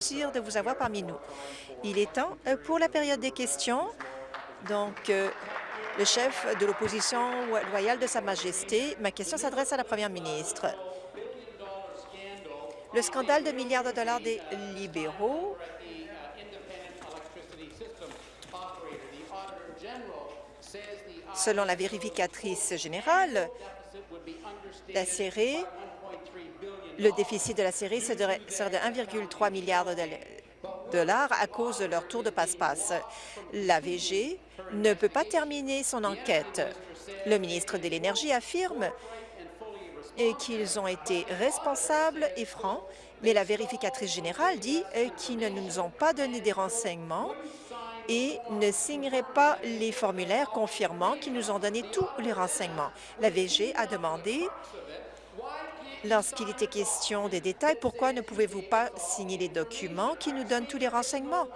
de vous avoir parmi nous. Il est temps euh, pour la période des questions. Donc, euh, le chef de l'opposition loyale de Sa Majesté, ma question s'adresse à la première ministre. Le scandale de milliards de dollars des libéraux Selon la vérificatrice générale, la série le déficit de la série serait de 1,3 milliard de dollars à cause de leur tour de passe-passe. L'AVG ne peut pas terminer son enquête. Le ministre de l'Énergie affirme qu'ils ont été responsables et francs, mais la vérificatrice générale dit qu'ils ne nous ont pas donné des renseignements et ne signeraient pas les formulaires confirmant qu'ils nous ont donné tous les renseignements. L'AVG a demandé Lorsqu'il était question des détails, pourquoi ne pouvez-vous pas signer les documents qui nous donnent tous les renseignements?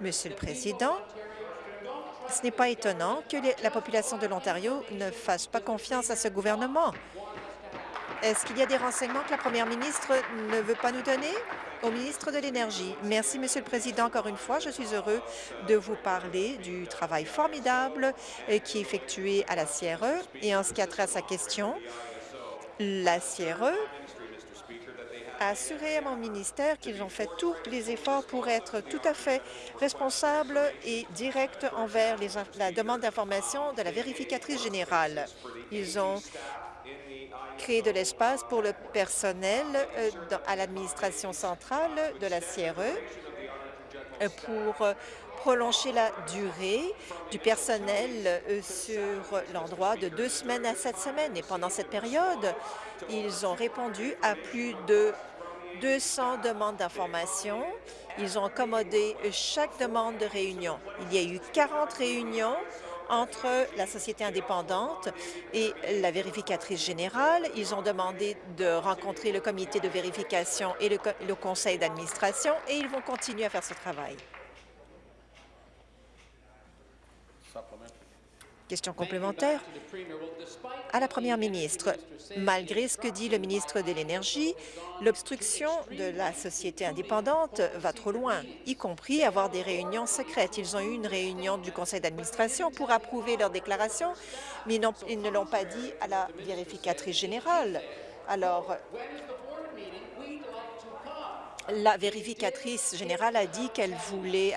Monsieur le Président, ce n'est pas étonnant que la population de l'Ontario ne fasse pas confiance à ce gouvernement. Est-ce qu'il y a des renseignements que la première ministre ne veut pas nous donner? Au ministre de l'Énergie. Merci, Monsieur le Président. Encore une fois, je suis heureux de vous parler du travail formidable euh, qui est effectué à la CRE. Et en ce qui a trait à sa question, la CRE a assuré à mon ministère qu'ils ont fait tous les efforts pour être tout à fait responsables et directs envers la demande d'information de la vérificatrice générale. Ils ont créé de l'espace pour le personnel euh, à l'administration centrale de la CRE euh, pour prolonger la durée du personnel euh, sur l'endroit de deux semaines à sept semaines. Et pendant cette période, ils ont répondu à plus de 200 demandes d'information. Ils ont accommodé chaque demande de réunion. Il y a eu 40 réunions entre la société indépendante et la vérificatrice générale. Ils ont demandé de rencontrer le comité de vérification et le, le conseil d'administration et ils vont continuer à faire ce travail. Question complémentaire à la première ministre. Malgré ce que dit le ministre de l'Énergie, l'obstruction de la société indépendante va trop loin, y compris avoir des réunions secrètes. Ils ont eu une réunion du conseil d'administration pour approuver leur déclaration, mais ils ne l'ont pas dit à la vérificatrice générale. Alors, la vérificatrice générale a dit qu'elle voulait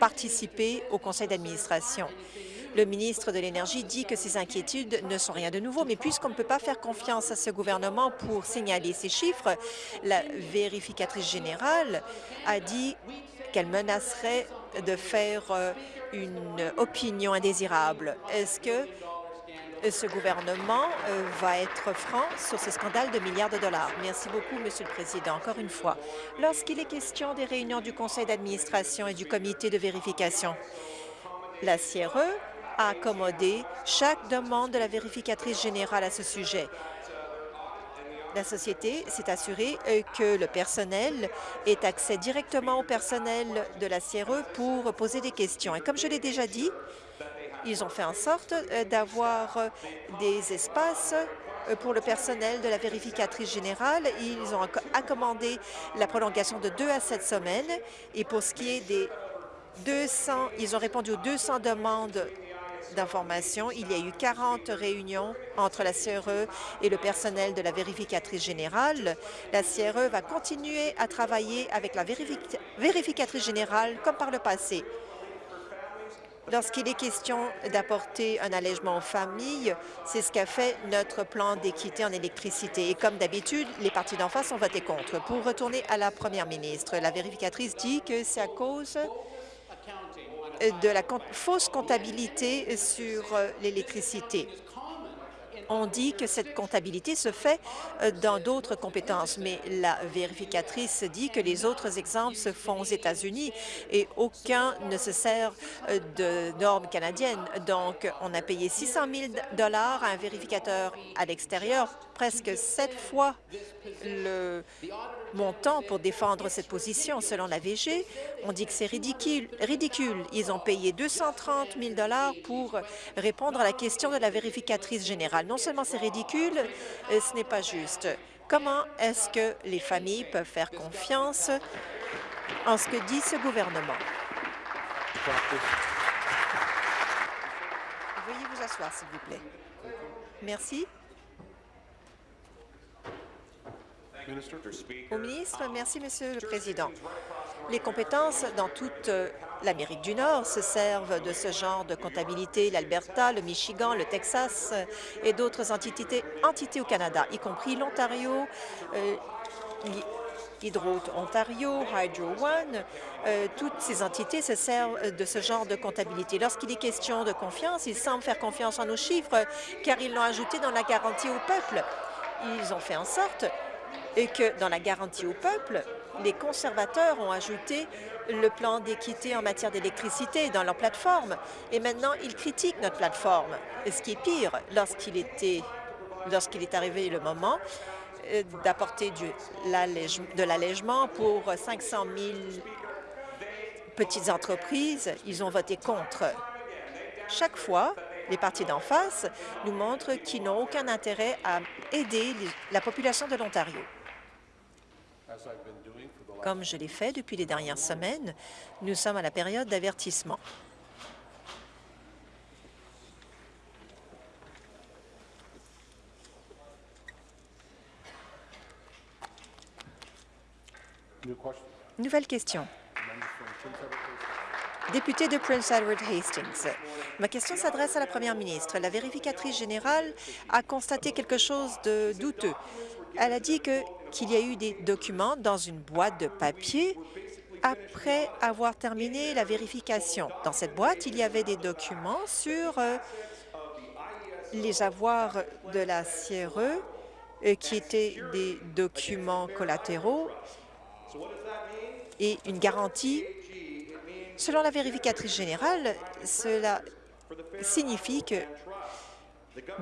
participer au conseil d'administration. Le ministre de l'Énergie dit que ces inquiétudes ne sont rien de nouveau, mais puisqu'on ne peut pas faire confiance à ce gouvernement pour signaler ces chiffres, la vérificatrice générale a dit qu'elle menacerait de faire euh, une opinion indésirable. Est-ce que ce gouvernement euh, va être franc sur ce scandale de milliards de dollars. Merci beaucoup, Monsieur le Président. Encore une fois, lorsqu'il est question des réunions du conseil d'administration et du comité de vérification, la CRE à accommoder chaque demande de la vérificatrice générale à ce sujet. La société s'est assurée euh, que le personnel ait accès directement au personnel de la CRE pour poser des questions. Et comme je l'ai déjà dit, ils ont fait en sorte euh, d'avoir euh, des espaces pour le personnel de la vérificatrice générale. Ils ont accommodé la prolongation de deux à sept semaines. Et pour ce qui est des 200, ils ont répondu aux 200 demandes d'information. Il y a eu 40 réunions entre la CRE et le personnel de la vérificatrice générale. La CRE va continuer à travailler avec la vérificatrice générale comme par le passé. Lorsqu'il est question d'apporter un allègement aux familles, c'est ce qu'a fait notre plan d'équité en électricité. Et comme d'habitude, les partis d'en face ont voté contre. Pour retourner à la première ministre, la vérificatrice dit que c'est à cause de la fausse comptabilité sur euh, l'électricité. On dit que cette comptabilité se fait euh, dans d'autres compétences, mais la vérificatrice dit que les autres exemples se font aux États-Unis et aucun ne se sert euh, de normes canadiennes. Donc, on a payé 600 000 à un vérificateur à l'extérieur, presque sept fois le montant pour défendre cette position. Selon la VG, on dit que c'est ridicule, ridicule. Ils ont payé 230 000 pour répondre à la question de la vérificatrice générale. Seulement c'est ridicule, euh, ce n'est pas juste. Comment est-ce que les familles peuvent faire confiance en ce que dit ce gouvernement? Veuillez vous asseoir, s'il vous plaît. Merci. Au ministre, merci, Monsieur le Président. Les compétences dans toute euh, l'Amérique du Nord se servent de ce genre de comptabilité, l'Alberta, le Michigan, le Texas euh, et d'autres entités, au Canada, y compris l'Ontario, euh, Hydro Ontario, Hydro One, toutes ces entités se servent de ce genre de comptabilité. Lorsqu'il est question de confiance, ils semblent faire confiance en nos chiffres car ils l'ont ajouté dans la garantie au peuple. Ils ont fait en sorte que dans la garantie au peuple, les conservateurs ont ajouté le plan d'équité en matière d'électricité dans leur plateforme. Et maintenant, ils critiquent notre plateforme. Ce qui est pire, lorsqu'il est arrivé le moment euh, d'apporter de l'allègement pour 500 000 petites entreprises. Ils ont voté contre. Chaque fois, les partis d'en face nous montrent qu'ils n'ont aucun intérêt à aider la population de l'Ontario. Comme je l'ai fait depuis les dernières semaines, nous sommes à la période d'avertissement. Nouvelle question. Député de Prince Edward Hastings. Ma question s'adresse à la première ministre. La vérificatrice générale a constaté quelque chose de douteux. Elle a dit qu'il y a eu des documents dans une boîte de papier après avoir terminé la vérification. Dans cette boîte, il y avait des documents sur euh, les avoirs de la CRE euh, qui étaient des documents collatéraux et une garantie. Selon la vérificatrice générale, cela signifie que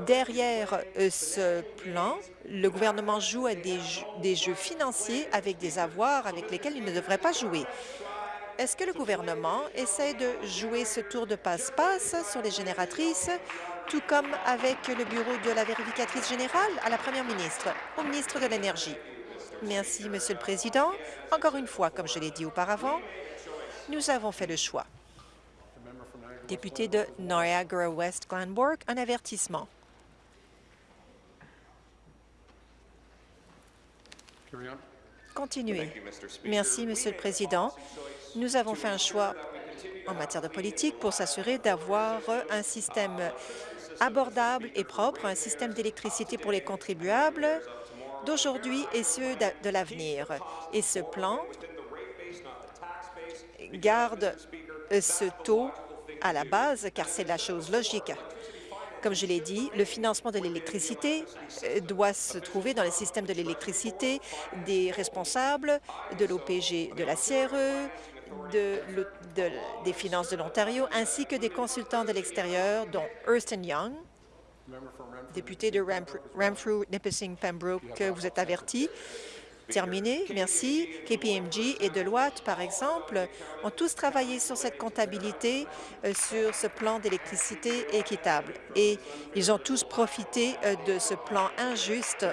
derrière euh, ce plan, le gouvernement joue à des jeux, financiers avec des avoirs avec lesquels il ne devrait pas jouer. Est-ce que le gouvernement essaie de jouer ce tour de passe-passe sur les génératrices, tout comme avec le bureau de la vérificatrice générale à la première ministre, au ministre de l'Énergie? Merci, Monsieur le Président. Encore une fois, comme je l'ai dit auparavant, nous avons fait le choix. Député de Niagara-West Glenbourg, un avertissement. Continuez. Merci, Monsieur le Président. Nous avons fait un choix en matière de politique pour s'assurer d'avoir un système abordable et propre, un système d'électricité pour les contribuables d'aujourd'hui et ceux de l'avenir. Et ce plan garde ce taux à la base, car c'est la chose logique. Comme je l'ai dit, le financement de l'électricité euh, doit se trouver dans le système de l'électricité des responsables de l'OPG de la CRE, de, des finances de l'Ontario, ainsi que des consultants de l'extérieur, dont Ernst Young, Député de Renfrew, Nipissing, Pembroke, vous êtes averti. Terminé, merci. KPMG et Deloitte, par exemple, ont tous travaillé sur cette comptabilité, euh, sur ce plan d'électricité équitable. Et ils ont tous profité euh, de ce plan injuste.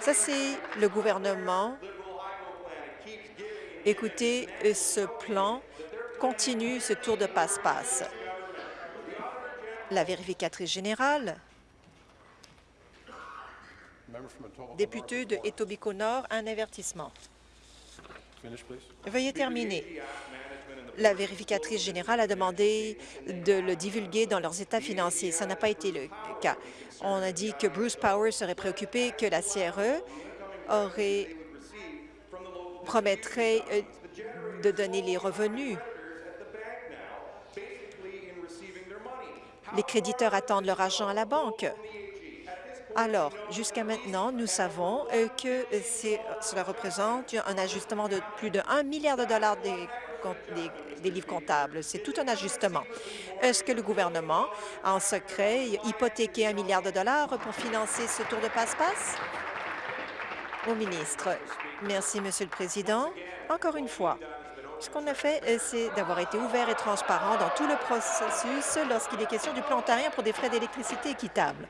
Ça, c'est le gouvernement. Écoutez, euh, ce plan continue ce tour de passe-passe la vérificatrice générale, député de Etobicoke-Nord, un avertissement. Veuillez terminer. La vérificatrice générale a demandé de le divulguer dans leurs états financiers. Ça n'a pas été le cas. On a dit que Bruce Power serait préoccupé que la CRE aurait promettrait euh, de donner les revenus Les créditeurs attendent leur argent à la banque. Alors, jusqu'à maintenant, nous savons euh, que cela représente un ajustement de plus de 1 milliard de dollars des, livres comptables. C'est tout un ajustement. Est-ce que le gouvernement en secret hypothéqué un milliard de dollars pour financer ce tour de passe-passe? Au ministre. Merci, Monsieur le Président. Encore une fois, ce qu'on a fait, euh, c'est d'avoir été ouvert et transparent dans tout le processus lorsqu'il est question du plan ontarien pour des frais d'électricité équitables.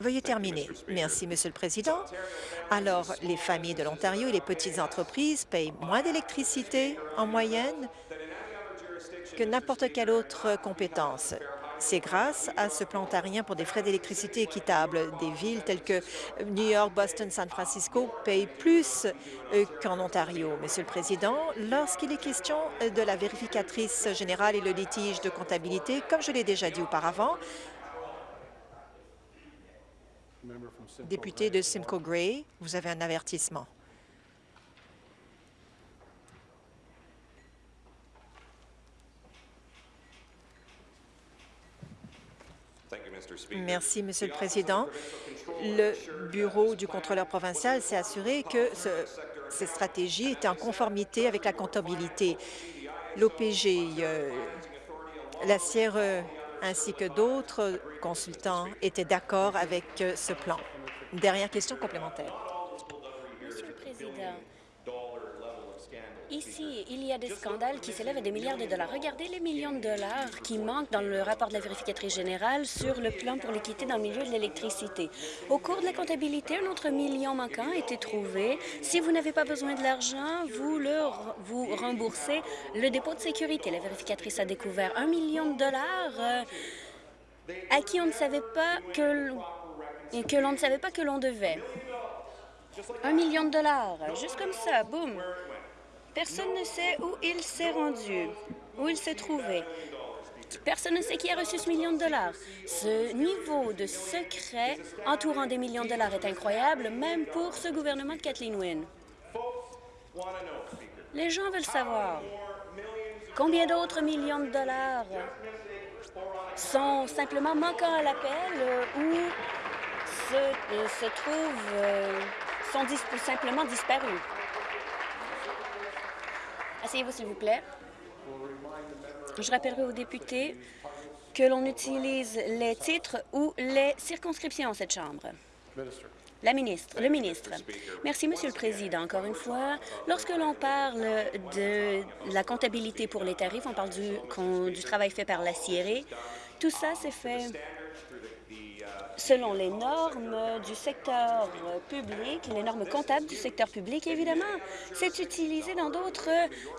Veuillez terminer. Merci, Monsieur le Président. Alors, les familles de l'Ontario et les petites entreprises payent moins d'électricité en moyenne que n'importe quelle autre compétence. C'est grâce à ce plan ontarien pour des frais d'électricité équitables. Des villes telles que New York, Boston, San Francisco payent plus euh, qu'en Ontario. Monsieur le Président, lorsqu'il est question de la vérificatrice générale et le litige de comptabilité, comme je l'ai déjà dit auparavant, Député de Simcoe Gray, vous avez un avertissement. Merci, Monsieur le Président. Le Bureau du contrôleur provincial s'est assuré que ce, ces stratégies étaient en conformité avec la comptabilité. L'OPG, euh, la CRE ainsi que d'autres consultants étaient d'accord avec euh, ce plan. Dernière question complémentaire. Monsieur le Président, Ici, il y a des scandales qui s'élèvent à des milliards de dollars. Regardez les millions de dollars qui manquent dans le rapport de la vérificatrice générale sur le plan pour l'équité dans le milieu de l'électricité. Au cours de la comptabilité, un autre million manquant a été trouvé. Si vous n'avez pas besoin de l'argent, vous le vous remboursez le dépôt de sécurité. La vérificatrice a découvert un million de dollars euh, à qui on ne savait pas que, que l'on ne savait pas que l'on devait. Un million de dollars, juste comme ça, boum. Personne ne sait où il s'est rendu, où il s'est trouvé. Personne ne sait qui a reçu ce million de dollars. Ce niveau de secret entourant des millions de dollars est incroyable, même pour ce gouvernement de Kathleen Wynne. Les gens veulent savoir combien d'autres millions de dollars sont simplement manquants à l'appel ou se, euh, trouvent, euh, sont simplement disparus. Asseyez-vous, s'il vous plaît. Je rappellerai aux députés que l'on utilise les titres ou les circonscriptions en cette Chambre. La ministre, le ministre. Merci, Monsieur le Président. Encore une fois, lorsque l'on parle de la comptabilité pour les tarifs, on parle du, travail fait par la CIRE. Tout ça s'est fait selon les normes du secteur public, les normes comptables du secteur public, évidemment. C'est utilisé dans d'autres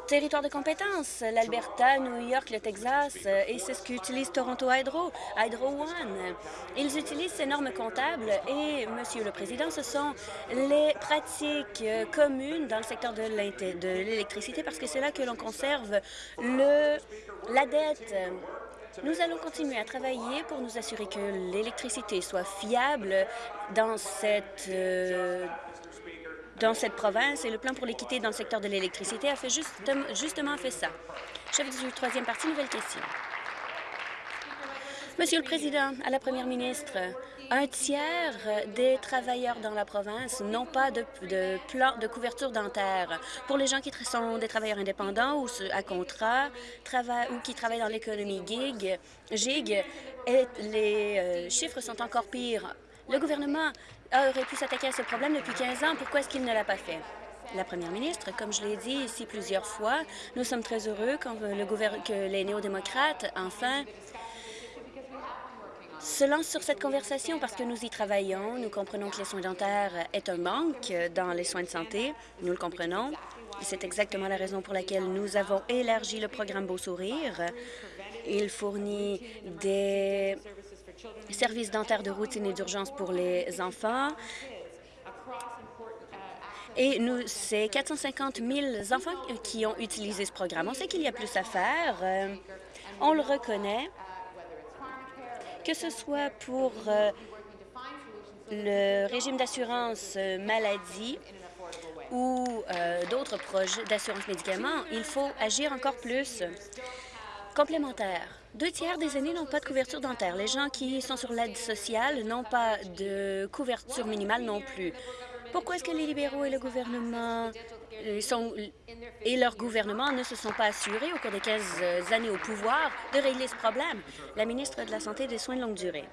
territoires de compétences, l'Alberta, New York, le Texas, et c'est ce qu'utilise Toronto Hydro, Hydro One. Ils utilisent ces normes comptables et, Monsieur le Président, ce sont les pratiques communes dans le secteur de l'électricité parce que c'est là que l'on conserve la dette nous allons continuer à travailler pour nous assurer que l'électricité soit fiable dans cette, euh, dans cette province et le plan pour l'équité dans le secteur de l'électricité a fait justement fait ça. Chef du troisième parti, nouvelle question. Monsieur le Président, à la Première ministre, un tiers des travailleurs dans la province n'ont pas de, plan de couverture dentaire. Pour les gens qui sont des travailleurs indépendants ou à contrat ou qui travaillent dans l'économie gig, les euh, chiffres sont encore pires. Le gouvernement aurait pu s'attaquer à ce problème depuis 15 ans. Pourquoi est-ce qu'il ne l'a pas fait? La première ministre, comme je l'ai dit ici plusieurs fois, nous sommes très heureux que les néo-démocrates, enfin, se lance sur cette conversation parce que nous y travaillons. Nous comprenons que les soins dentaires est un manque dans les soins de santé. Nous le comprenons. C'est exactement la raison pour laquelle nous avons élargi le programme Beau Sourire. Il fournit des services dentaires de routine et d'urgence pour les enfants. Et nous, c'est 450 000 enfants qui ont utilisé ce programme. On sait qu'il y a plus à faire. On le reconnaît que ce soit pour euh, le régime d'assurance euh, maladie ou euh, d'autres projets d'assurance médicaments, il faut agir encore plus complémentaire. Deux tiers des aînés n'ont pas de couverture dentaire. Les gens qui sont sur l'aide sociale n'ont pas de couverture minimale non plus. Pourquoi est-ce que les libéraux et le gouvernement et leur gouvernement ne se sont pas assurés au cours des 15 euh, années au pouvoir de régler ce problème? La ministre de la Santé et des Soins de longue durée.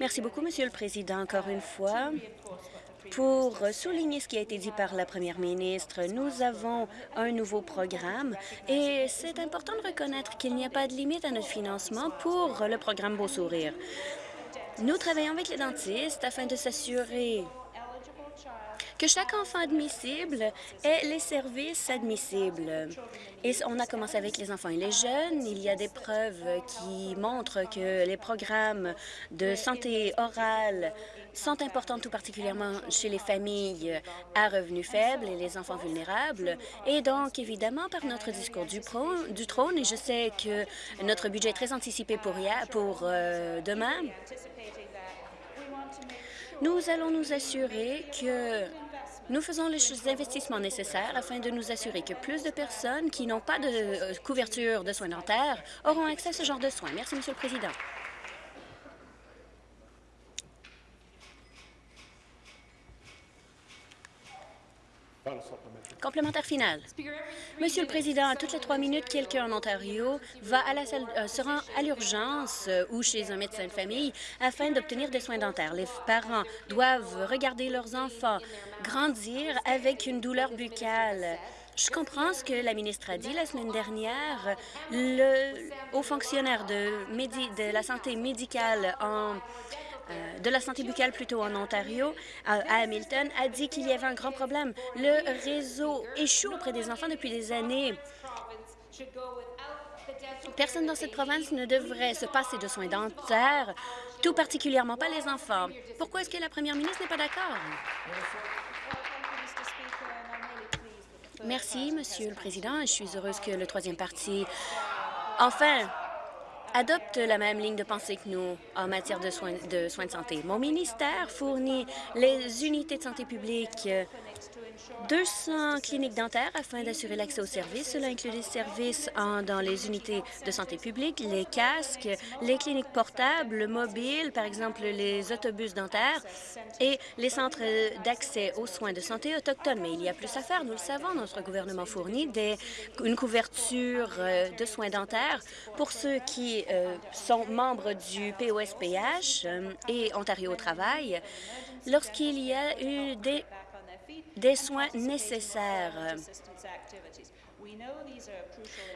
Merci beaucoup, Monsieur le Président, encore une fois. Pour souligner ce qui a été dit par la première ministre, nous avons un nouveau programme et c'est important de reconnaître qu'il n'y a pas de limite à notre financement pour le programme Beau Sourire. Nous travaillons avec les dentistes afin de s'assurer que chaque enfant admissible ait les services admissibles. Et on a commencé avec les enfants et les jeunes. Il y a des preuves qui montrent que les programmes de santé orale sont importants tout particulièrement chez les familles à revenus faibles et les enfants vulnérables. Et donc, évidemment, par notre discours du, du trône, et je sais que notre budget est très anticipé pour, euh, demain, nous allons nous assurer que nous faisons les investissements nécessaires afin de nous assurer que plus de personnes qui n'ont pas de euh, couverture de soins dentaires auront accès à ce genre de soins. Merci, Monsieur le Président. Complémentaire final. Monsieur le Président, à toutes les trois minutes, quelqu'un en Ontario va à la salle, euh, se rend à l'urgence euh, ou chez un médecin de famille afin d'obtenir des soins dentaires. Les parents doivent regarder leurs enfants grandir avec une douleur buccale. Je comprends ce que la ministre a dit la semaine dernière. Le haut fonctionnaire de, de la santé médicale en euh, de la santé buccale plutôt en Ontario, à Hamilton, a dit qu'il y avait un grand problème. Le réseau échoue auprès des enfants depuis des années. Personne dans cette province ne devrait se passer de soins dentaires, tout particulièrement pas les enfants. Pourquoi est-ce que la première ministre n'est pas d'accord? Merci, Monsieur le Président. Je suis heureuse que le troisième parti, enfin, adopte la même ligne de pensée que nous en matière de soins de, soins de santé. Mon ministère fournit les unités de santé publique 200 cliniques dentaires afin d'assurer l'accès aux services. Cela inclut les services dans les unités de santé publique, les casques, les cliniques portables, mobiles, par exemple les autobus dentaires et les centres d'accès aux soins de santé autochtones. Mais il y a plus à faire, nous le savons. Notre gouvernement fournit des, une couverture euh, de soins dentaires pour ceux qui euh, sont membres du POSPH euh, et Ontario au travail lorsqu'il y a eu des des soins nécessaires.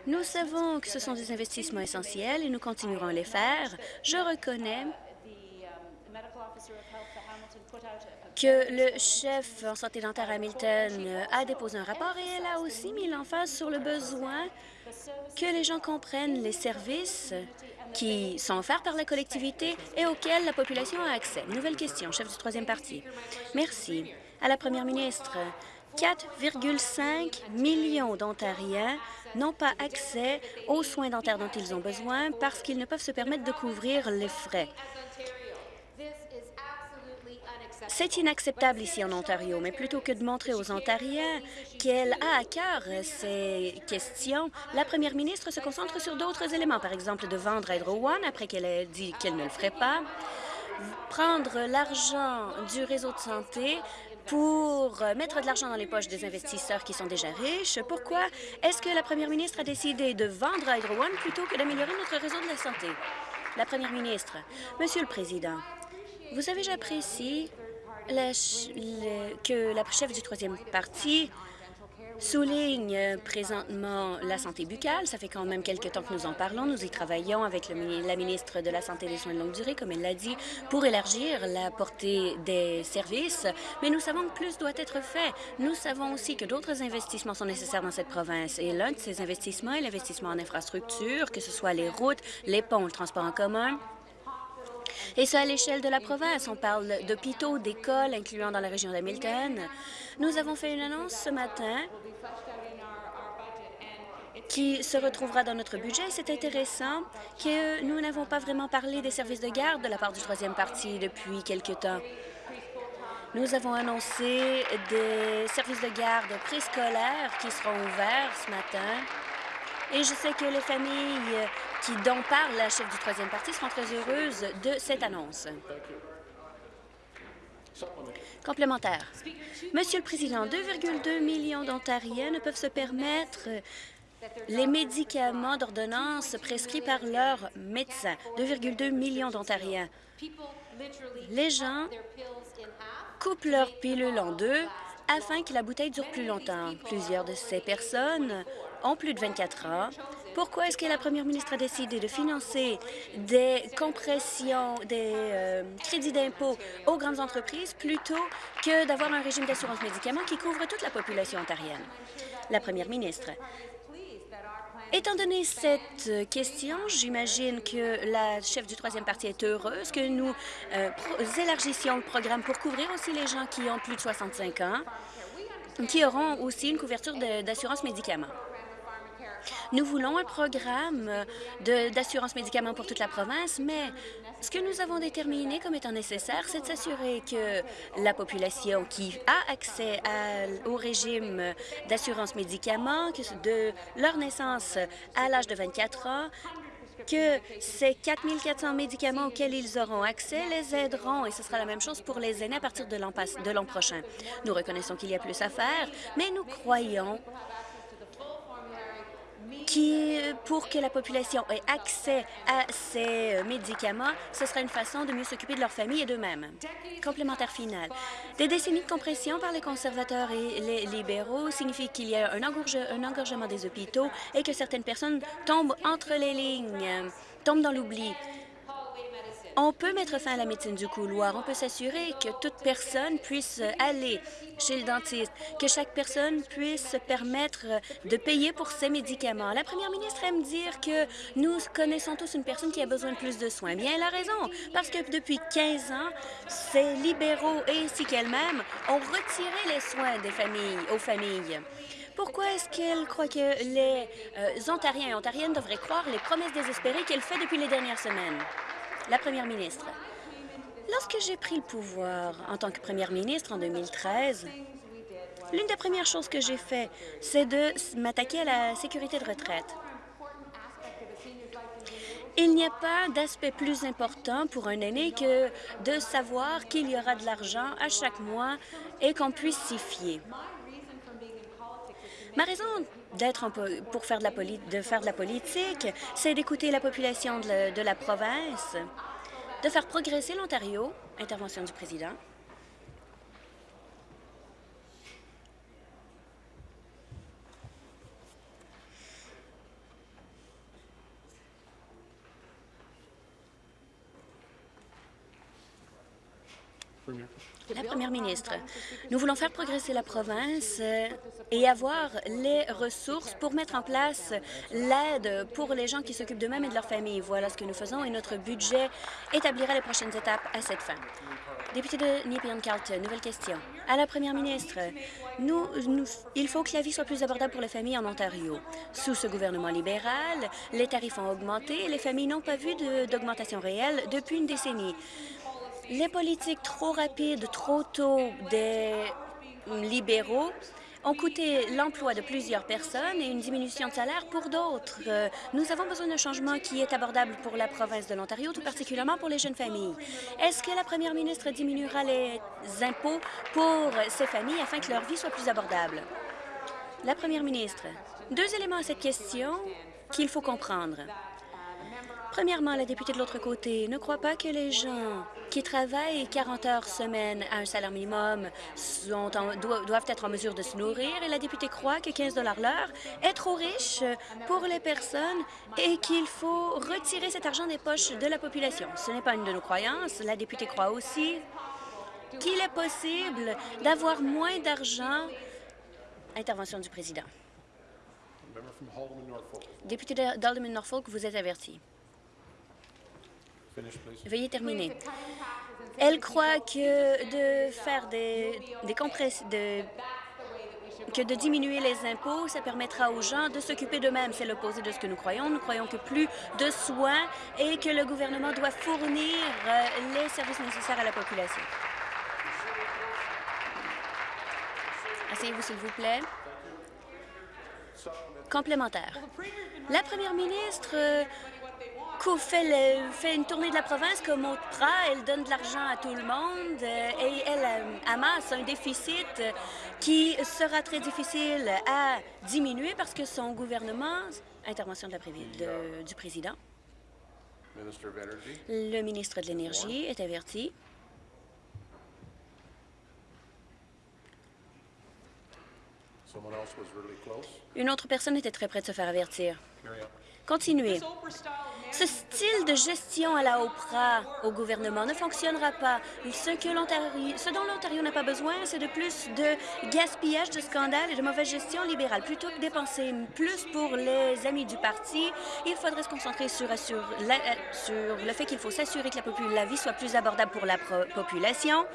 Nous savons que ce sont des investissements essentiels et nous continuerons à les faire. Je reconnais que le chef en santé dentaire Hamilton a déposé un rapport et elle a aussi mis l'emphase sur le besoin que les gens comprennent les services qui sont offerts par la collectivité et auxquels la population a accès. Nouvelle question, chef du troisième parti. Merci à la première ministre. 4,5 millions d'Ontariens n'ont pas accès aux soins dentaires dont ils ont besoin parce qu'ils ne peuvent se permettre de couvrir les frais. C'est inacceptable ici en Ontario, mais plutôt que de montrer aux Ontariens qu'elle a à cœur ces questions, la première ministre se concentre sur d'autres éléments, par exemple de vendre Hydro One après qu'elle ait dit qu'elle ne le ferait pas, prendre l'argent du réseau de santé pour euh, mettre de l'argent dans les poches des investisseurs qui sont déjà riches. Pourquoi est-ce que la première ministre a décidé de vendre Hydro One plutôt que d'améliorer notre réseau de la santé? La première ministre, Monsieur le Président, vous savez, j'apprécie que la chef du troisième parti souligne présentement la santé buccale. Ça fait quand même quelques temps que nous en parlons. Nous y travaillons avec la ministre de la Santé et des Soins de longue durée, comme elle l'a dit, pour élargir la portée des services. Mais nous savons que plus doit être fait. Nous savons aussi que d'autres investissements sont nécessaires dans cette province. Et l'un de ces investissements est l'investissement en infrastructure, que ce soit les routes, les ponts, le transport en commun. Et ça à l'échelle de la province. On parle d'hôpitaux, d'écoles, incluant dans la région d'Hamilton. Nous avons fait une annonce ce matin qui se retrouvera dans notre budget. C'est intéressant que nous n'avons pas vraiment parlé des services de garde de la part du troisième parti depuis quelque temps. Nous avons annoncé des services de garde préscolaires qui seront ouverts ce matin. Et je sais que les familles qui, dont parle la chef du troisième parti seront très heureuses de cette annonce. Complémentaire. Monsieur le Président, 2,2 millions d'Ontariens ne peuvent se permettre les médicaments d'ordonnance prescrits par leur médecin. 2,2 millions d'Ontariens. Les gens coupent leurs pilules en deux afin que la bouteille dure plus longtemps. Plusieurs de ces personnes ont plus de 24 ans, Pourquoi est-ce que la première ministre a décidé de financer des compressions, des euh, crédits d'impôt aux grandes entreprises plutôt que d'avoir un régime d'assurance médicaments qui couvre toute la population ontarienne? La première ministre. Étant donné cette question, j'imagine que la chef du troisième parti est heureuse que nous euh, élargissions le programme pour couvrir aussi les gens qui ont plus de 65 ans, qui auront aussi une couverture d'assurance médicaments. Nous voulons un programme d'assurance médicaments pour toute la province, mais ce que nous avons déterminé comme étant nécessaire, c'est de s'assurer que la population qui a accès au régime d'assurance médicaments, de leur naissance à l'âge de 24 ans, que ces 4 400 médicaments auxquels ils auront accès les aideront, et ce sera la même chose pour les aînés à partir de l'an prochain. Nous reconnaissons qu'il y a plus à faire, mais nous croyons qui, pour que la population ait accès à ces euh, médicaments, ce sera une façon de mieux s'occuper de leur famille et d'eux-mêmes. Complémentaire final. Des décennies de compression par les conservateurs et les libéraux signifient qu'il y a un, un engorgement des hôpitaux et que certaines personnes tombent entre les lignes, tombent dans l'oubli. On peut mettre fin à la médecine du couloir. On peut s'assurer que toute personne puisse aller chez le dentiste, que chaque personne puisse se permettre de payer pour ses médicaments. La première ministre aime dire que nous connaissons tous une personne qui a besoin de plus de soins. Bien, elle a raison, parce que depuis 15 ans, ces libéraux ainsi qu'elle-même ont retiré les soins des familles, aux familles. Pourquoi est-ce qu'elle croit que les euh, Ontariens et Ontariennes devraient croire les promesses désespérées qu'elle fait depuis les dernières semaines? La première ministre. Lorsque j'ai pris le pouvoir en tant que première ministre en 2013, l'une des premières choses que j'ai fait, c'est de m'attaquer à la sécurité de retraite. Il n'y a pas d'aspect plus important pour un aîné que de savoir qu'il y aura de l'argent à chaque mois et qu'on puisse s'y fier. Ma raison d'être pour faire de, la de faire de la politique, c'est d'écouter la population de la, province, de faire progresser l'Ontario. Intervention du président. La première ministre, nous voulons faire progresser la province euh, et avoir les ressources pour mettre en place l'aide pour les gens qui s'occupent d'eux-mêmes et de leur famille. Voilà ce que nous faisons et notre budget établira les prochaines étapes à cette fin. Député de Nepean-Carleton, nouvelle question. À la première ministre, il faut que la vie soit plus abordable pour les familles en Ontario. Sous ce gouvernement libéral, les tarifs ont augmenté et les familles n'ont pas vu d'augmentation réelle depuis une décennie. Les politiques trop rapides, trop tôt des libéraux ont coûté l'emploi de plusieurs personnes et une diminution de salaire pour d'autres. Euh, nous avons besoin d'un changement qui est abordable pour la province de l'Ontario, tout particulièrement pour les jeunes familles. Est-ce que la première ministre diminuera les impôts pour ces familles afin que leur vie soit plus abordable? La première ministre, deux éléments à cette question qu'il faut comprendre. Premièrement, la députée de l'autre côté ne croit pas que les gens qui travaillent 40 heures semaine à un salaire minimum doivent être en mesure de se nourrir et la députée croit que 15 l'heure est trop riche pour les personnes et qu'il faut retirer cet argent des poches de la population. Ce n'est pas une de nos croyances. La députée croit aussi qu'il est possible d'avoir moins d'argent. Intervention du président. Député d'Alderman-Norfolk, vous êtes averti. Veuillez terminer. Elle croit que de faire des, des de, que de diminuer les impôts, ça permettra aux gens de s'occuper d'eux-mêmes. C'est l'opposé de ce que nous croyons. Nous croyons que plus de soins et que le gouvernement doit fournir euh, les services nécessaires à la population. Asseyez-vous, s'il vous plaît. Complémentaire. La première ministre fait, fait, une tournée de la province comme Oprah. Elle donne de l'argent à tout le monde euh, et elle euh, amasse un déficit qui sera très difficile à diminuer parce que son gouvernement... Intervention de la du président. Le ministre de l'Énergie est averti. Une autre personne était très près de se faire avertir. Continuez. Ce style de gestion à la Oprah au gouvernement ne fonctionnera pas. Ce, dont l'Ontario n'a pas besoin, c'est de plus de gaspillage, de scandales et de mauvaise gestion libérale. Plutôt que dépenser plus pour les amis du parti, il faudrait se concentrer sur, sur le fait qu'il faut s'assurer que la, la vie soit plus abordable pour la population,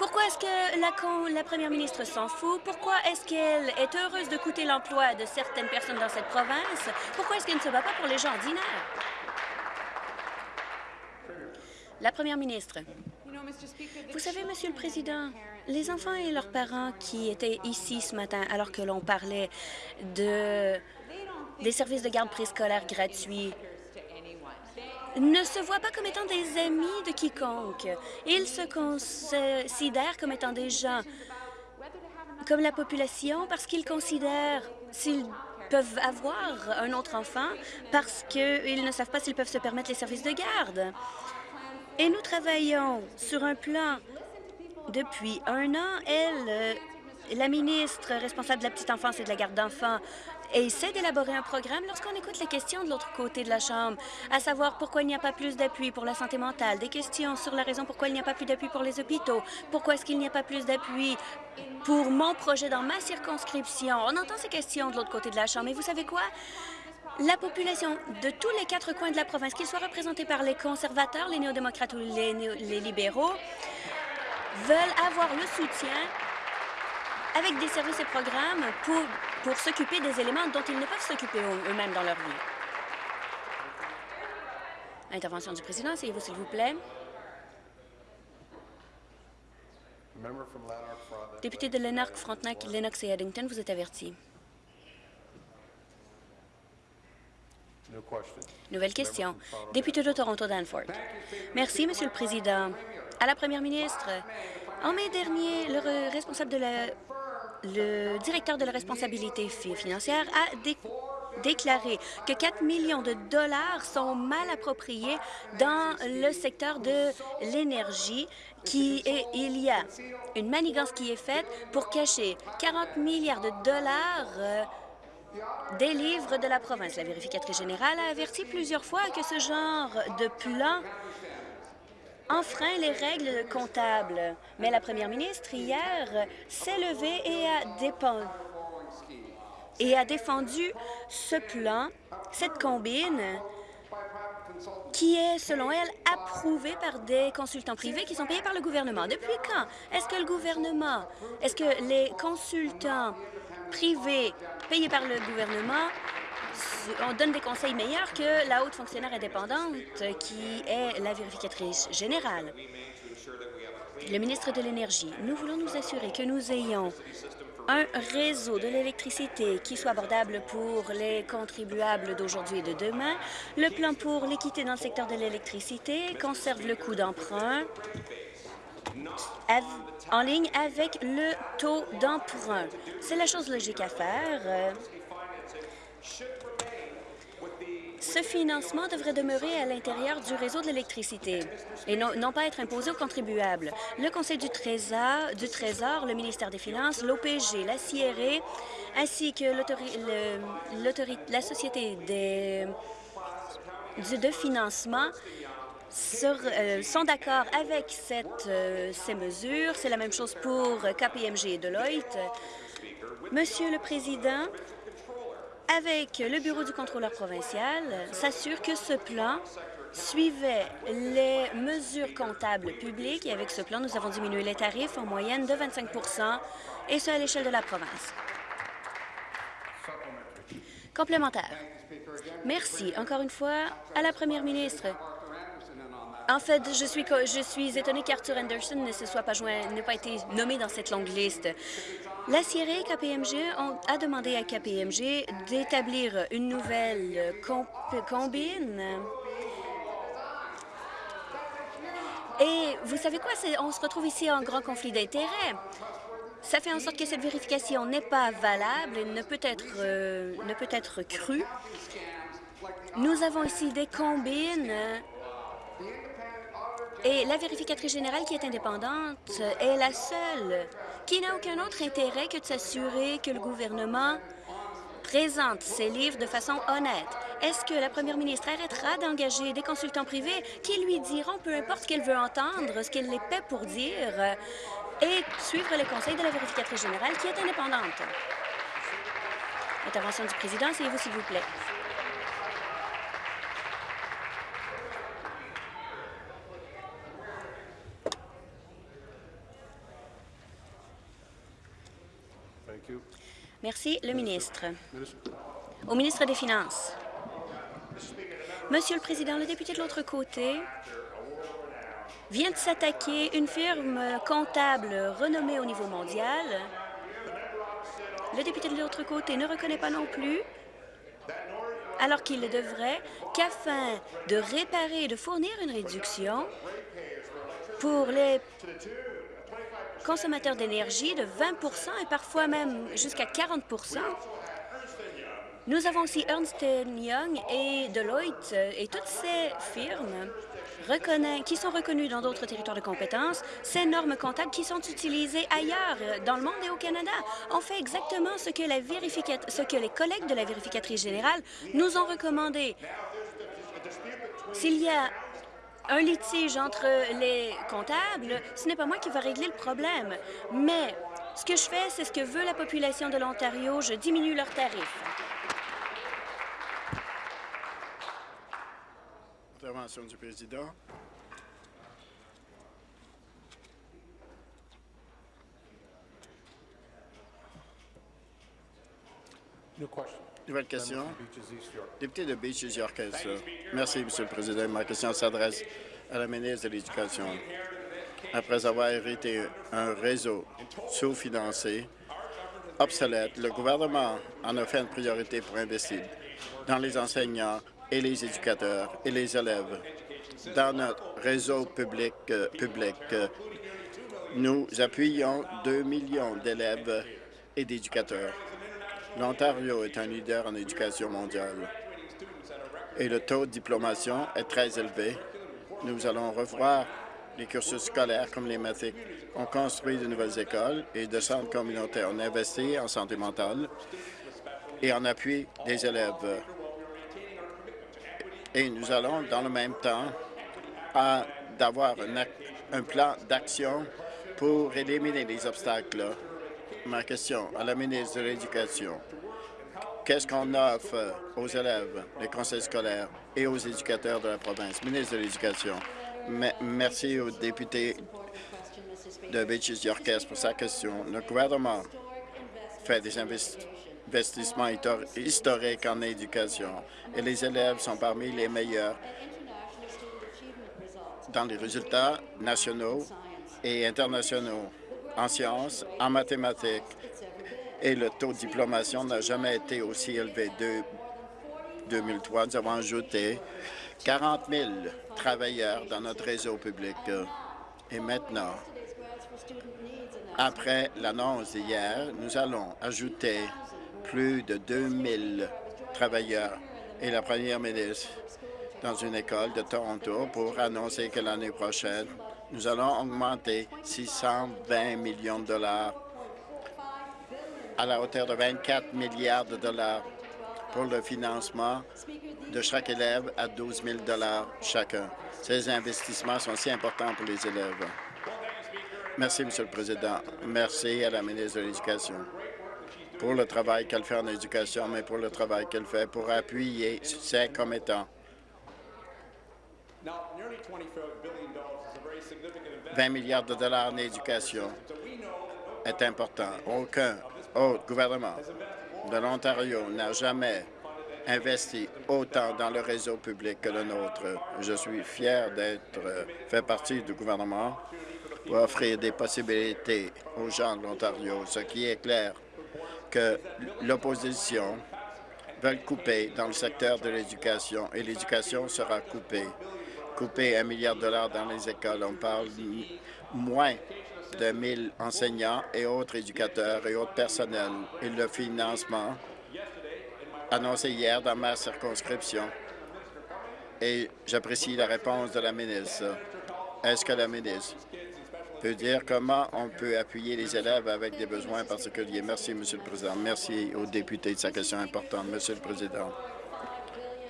pourquoi est-ce que la, première ministre s'en fout? Pourquoi est-ce qu'elle est heureuse de coûter l'emploi de certaines personnes dans cette province? Pourquoi est-ce qu'elle ne se bat pas pour les gens ordinaires? La première ministre. Vous savez, Monsieur le Président, les enfants et leurs parents qui étaient ici ce matin alors que l'on parlait de, des services de garde préscolaire gratuits, ne se voient pas comme étant des amis de quiconque. Ils se considèrent comme étant des gens comme la population parce qu'ils considèrent s'ils peuvent avoir un autre enfant parce qu'ils ne savent pas s'ils peuvent se permettre les services de garde. Et nous travaillons sur un plan depuis un an. Elle, la ministre responsable de la petite enfance et de la garde d'enfants et essaie d'élaborer un programme lorsqu'on écoute les questions de l'autre côté de la Chambre, à savoir pourquoi il n'y a pas plus d'appui pour la santé mentale, des questions sur la raison pourquoi il n'y a pas plus d'appui pour les hôpitaux, pourquoi est-ce qu'il n'y a pas plus d'appui pour mon projet dans ma circonscription. On entend ces questions de l'autre côté de la Chambre, et vous savez quoi? La population de tous les quatre coins de la province, qu'ils soient représentés par les conservateurs, les néo-démocrates ou les, les libéraux, veulent avoir le soutien avec des services et programmes pour, pour s'occuper des éléments dont ils ne peuvent s'occuper eux-mêmes dans leur vie. Intervention du président, essayez-vous, s'il vous plaît. Député de Lennox, Frontenac, Lennox et Eddington, vous êtes averti. Nouvelle question. Député de Toronto Danforth. Merci, Monsieur le Président. À la Première ministre, en mai dernier, le responsable de la le directeur de la responsabilité financière a déclaré que 4 millions de dollars sont mal appropriés dans le secteur de l'énergie, il y a une manigance qui est faite pour cacher 40 milliards de dollars euh, des livres de la province. La vérificatrice générale a averti plusieurs fois que ce genre de plan enfreint les règles comptables. Mais la première ministre, hier, s'est levée et a, et a défendu ce plan, cette combine, qui est, selon elle, approuvé par des consultants privés qui sont payés par le gouvernement. Depuis quand est-ce que le gouvernement, est-ce que les consultants privés payés par le gouvernement on donne des conseils meilleurs que la haute fonctionnaire indépendante qui est la vérificatrice générale. Le ministre de l'Énergie, nous voulons nous assurer que nous ayons un réseau de l'électricité qui soit abordable pour les contribuables d'aujourd'hui et de demain. Le plan pour l'équité dans le secteur de l'électricité conserve le coût d'emprunt en ligne avec le taux d'emprunt. C'est la chose logique à faire. Ce financement devrait demeurer à l'intérieur du réseau de l'électricité et non, pas être imposé aux contribuables. Le Conseil du Trésor, du Trésor le ministère des Finances, l'OPG, la CIRE, ainsi que la Société de financement euh, sont d'accord avec euh, ces mesures. C'est la même chose pour KPMG et Deloitte. Monsieur le Président, avec le Bureau du contrôleur provincial, s'assure que ce plan suivait les mesures comptables publiques et avec ce plan, nous avons diminué les tarifs en moyenne de 25% et ce à l'échelle de la province. Complémentaire. Merci encore une fois à la première ministre. En fait, je suis, je suis étonnée qu'Arthur Anderson ne se soit pas joint, n'ait pas été nommé dans cette longue liste. La CIRE et KPMG ont, a demandé à KPMG d'établir une nouvelle combine. Et vous savez quoi? On se retrouve ici en grand conflit d'intérêts. Ça fait en sorte que cette vérification n'est pas valable et ne peut être, euh, ne peut être crue. Nous avons ici des combines Et la vérificatrice générale qui est indépendante est la seule qui n'a aucun autre intérêt que de s'assurer que le gouvernement présente ses livres de façon honnête. Est-ce que la première ministre arrêtera d'engager des consultants privés qui lui diront peu importe ce qu'elle veut entendre, ce qu'elle les paie pour dire, et suivre les conseils de la vérificatrice générale qui est indépendante? Intervention du président, asseyez-vous s'il vous plaît. Merci. Le ministre. Au ministre des Finances. Monsieur le Président, le député de l'autre côté vient de s'attaquer une firme comptable renommée au niveau mondial. Le député de l'autre côté ne reconnaît pas non plus, alors qu'il le devrait, qu'afin de réparer et de fournir une réduction pour les consommateurs d'énergie de 20% et parfois même jusqu'à 40% Nous avons aussi Ernst Young et Deloitte et toutes ces firmes qui sont reconnues dans d'autres territoires de compétences, ces normes comptables qui sont utilisées ailleurs dans le monde et au Canada. On fait exactement ce que, la ce que les collègues de la vérificatrice générale nous ont recommandé. S'il y a un litige entre les comptables, ce n'est pas moi qui va régler le problème. Mais ce que je fais, c'est ce que veut la population de l'Ontario. Je diminue leurs tarifs. Intervention du président. Nouvelle question. Député de Beaches York. Merci, Monsieur le Président. Ma question s'adresse à la ministre de l'Éducation. Après avoir hérité un réseau sous-financé, obsolète, le gouvernement en a fait une priorité pour investir dans les enseignants et les éducateurs et les élèves. Dans notre réseau public, euh, public nous appuyons 2 millions d'élèves et d'éducateurs. L'Ontario est un leader en éducation mondiale et le taux de diplomation est très élevé. Nous allons revoir les cursus scolaires comme les mathématiques. On construit de nouvelles écoles et de centres communautaires. On investit en santé mentale et en appui des élèves. Et nous allons, dans le même temps, d'avoir un plan d'action pour éliminer les obstacles ma question à la ministre de l'Éducation. Qu'est-ce qu'on offre aux élèves, les conseils scolaires et aux éducateurs de la province? Ministre de l'Éducation, merci au député de Beaches Yorkes pour sa question. Le gouvernement fait des investissements historiques en éducation et les élèves sont parmi les meilleurs dans les résultats nationaux et internationaux en sciences, en mathématiques, et le taux de diplomation n'a jamais été aussi élevé. De 2003, nous avons ajouté 40 000 travailleurs dans notre réseau public. Et maintenant, après l'annonce d'hier, nous allons ajouter plus de 2 000 travailleurs et la première ministre dans une école de Toronto pour annoncer que l'année prochaine, nous allons augmenter 620 millions de dollars à la hauteur de 24 milliards de dollars pour le financement de chaque élève à 12 000 dollars chacun. Ces investissements sont si importants pour les élèves. Merci, Monsieur le Président. Merci à la ministre de l'Éducation pour le travail qu'elle fait en éducation, mais pour le travail qu'elle fait pour appuyer ses commettants 20 milliards de dollars en éducation est important. Aucun autre gouvernement de l'Ontario n'a jamais investi autant dans le réseau public que le nôtre. Je suis fier d'être fait partie du gouvernement pour offrir des possibilités aux gens de l'Ontario. Ce qui est clair que l'opposition veut couper dans le secteur de l'éducation et l'éducation sera coupée couper un milliard de dollars dans les écoles. On parle moins de 1000 enseignants et autres éducateurs et autres personnels. Et le financement annoncé hier dans ma circonscription. Et j'apprécie la réponse de la ministre. Est-ce que la ministre peut dire comment on peut appuyer les élèves avec des besoins particuliers? Merci, Monsieur le Président. Merci aux députés de sa question importante, Monsieur le Président.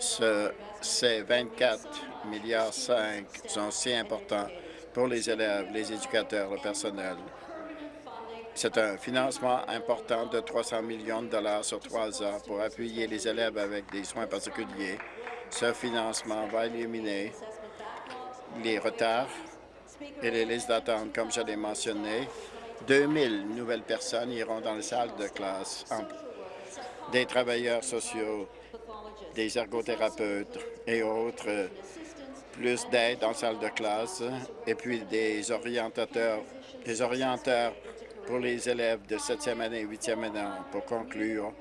Ce, ces 24 milliards 5 sont si importants pour les élèves, les éducateurs, le personnel. C'est un financement important de 300 millions de dollars sur trois ans pour appuyer les élèves avec des soins particuliers. Ce financement va éliminer les retards et les listes d'attente. Comme je l'ai mentionné, 2000 nouvelles personnes iront dans les salles de classe, des travailleurs sociaux, des ergothérapeutes et autres, plus d'aide les salles de classe, et puis des orientateurs, des orienteurs pour les élèves de 7e année et 8e année. Pour conclure,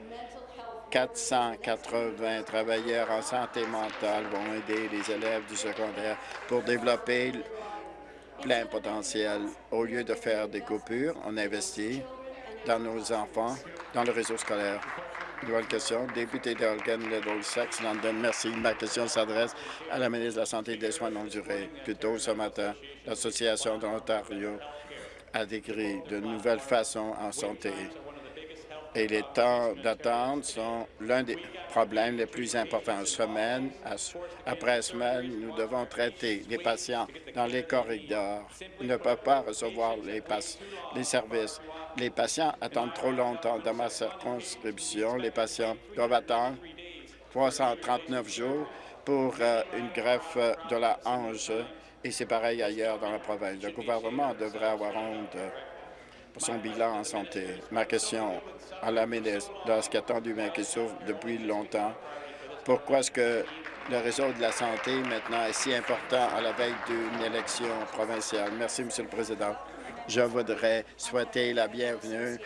480 travailleurs en santé mentale vont aider les élèves du secondaire pour développer plein potentiel. Au lieu de faire des coupures, on investit dans nos enfants, dans le réseau scolaire. Nouvelle question. Député d'Holgan, Littlesex, London. Merci. Ma question s'adresse à la ministre de la Santé et des Soins longue durée. Plus tôt ce matin, l'Association de l'Ontario a décrit de nouvelles façons en santé et les temps d'attente sont l'un des problèmes les plus importants. Semaine après semaine, nous devons traiter les patients dans les corridors. Ils ne peuvent pas recevoir les, les services. Les patients attendent trop longtemps. Dans ma circonscription, les patients doivent attendre 339 jours pour euh, une greffe de la hanche et c'est pareil ailleurs dans la province. Le gouvernement devrait avoir honte son bilan en santé. Ma question à la ministre, dans ce attendu mais qui souffre depuis longtemps, pourquoi est-ce que le réseau de la santé maintenant est si important à la veille d'une élection provinciale? Merci, Monsieur le Président. Je voudrais souhaiter la bienvenue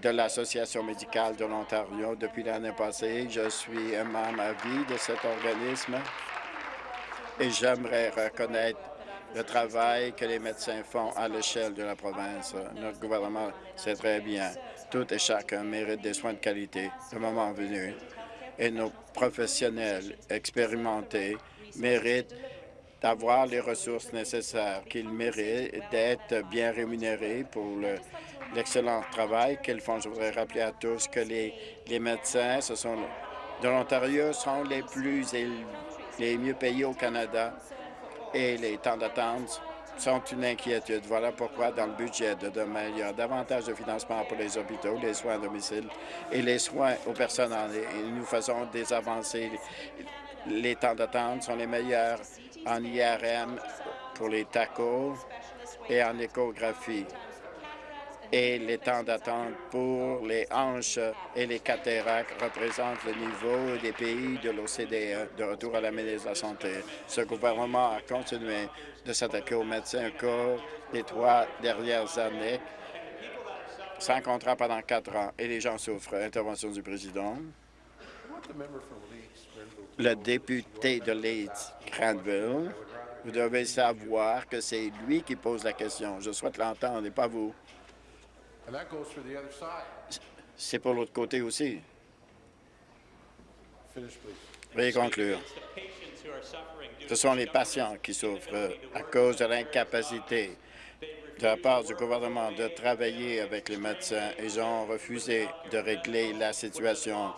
de l'Association médicale de l'Ontario. Depuis l'année passée, je suis un membre à vie de cet organisme et j'aimerais reconnaître le travail que les médecins font à l'échelle de la province. Notre gouvernement sait très bien, tout et chacun mérite des soins de qualité le moment venu. Et nos professionnels expérimentés méritent d'avoir les ressources nécessaires, qu'ils méritent d'être bien rémunérés pour l'excellent travail qu'ils font. Je voudrais rappeler à tous que les, les médecins ce sont, de l'Ontario sont les plus les mieux payés au Canada et les temps d'attente sont une inquiétude. Voilà pourquoi, dans le budget de demain, il y a davantage de financement pour les hôpitaux, les soins à domicile et les soins aux personnes âgées. Nous faisons des avancées. Les temps d'attente sont les meilleurs en IRM pour les tacos et en échographie et les temps d'attente pour les hanches et les cataractes représentent le niveau des pays de l'OCDE. De retour à la ministre de la Santé, ce gouvernement a continué de s'attaquer aux médecins au cours des trois dernières années, sans contrat pendant quatre ans, et les gens souffrent. Intervention du président. Le député de Leeds, Granville, vous devez savoir que c'est lui qui pose la question. Je souhaite l'entendre et pas vous. C'est pour l'autre côté aussi. Veuillez conclure. Ce sont les patients qui souffrent à cause de l'incapacité de la part du gouvernement de travailler avec les médecins. Ils ont refusé de régler la situation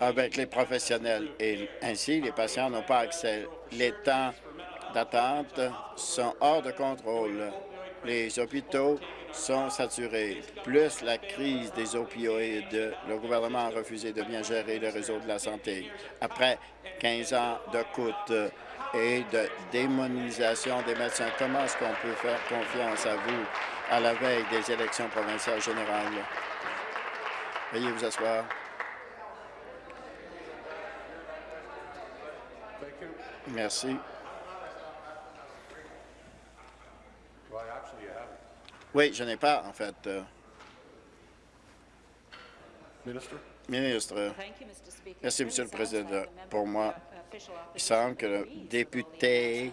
avec les professionnels et ainsi les patients n'ont pas accès. Les temps d'attente sont hors de contrôle. Les hôpitaux sont saturés. Plus la crise des opioïdes, le gouvernement a refusé de bien gérer le réseau de la santé. Après 15 ans de coûts et de démonisation des médecins, comment est-ce qu'on peut faire confiance à vous à la veille des élections provinciales générales? Veuillez vous asseoir. Merci. Oui, je n'ai pas, en fait. Euh, Ministre? Merci, Monsieur le Président. Pour moi, il semble que le député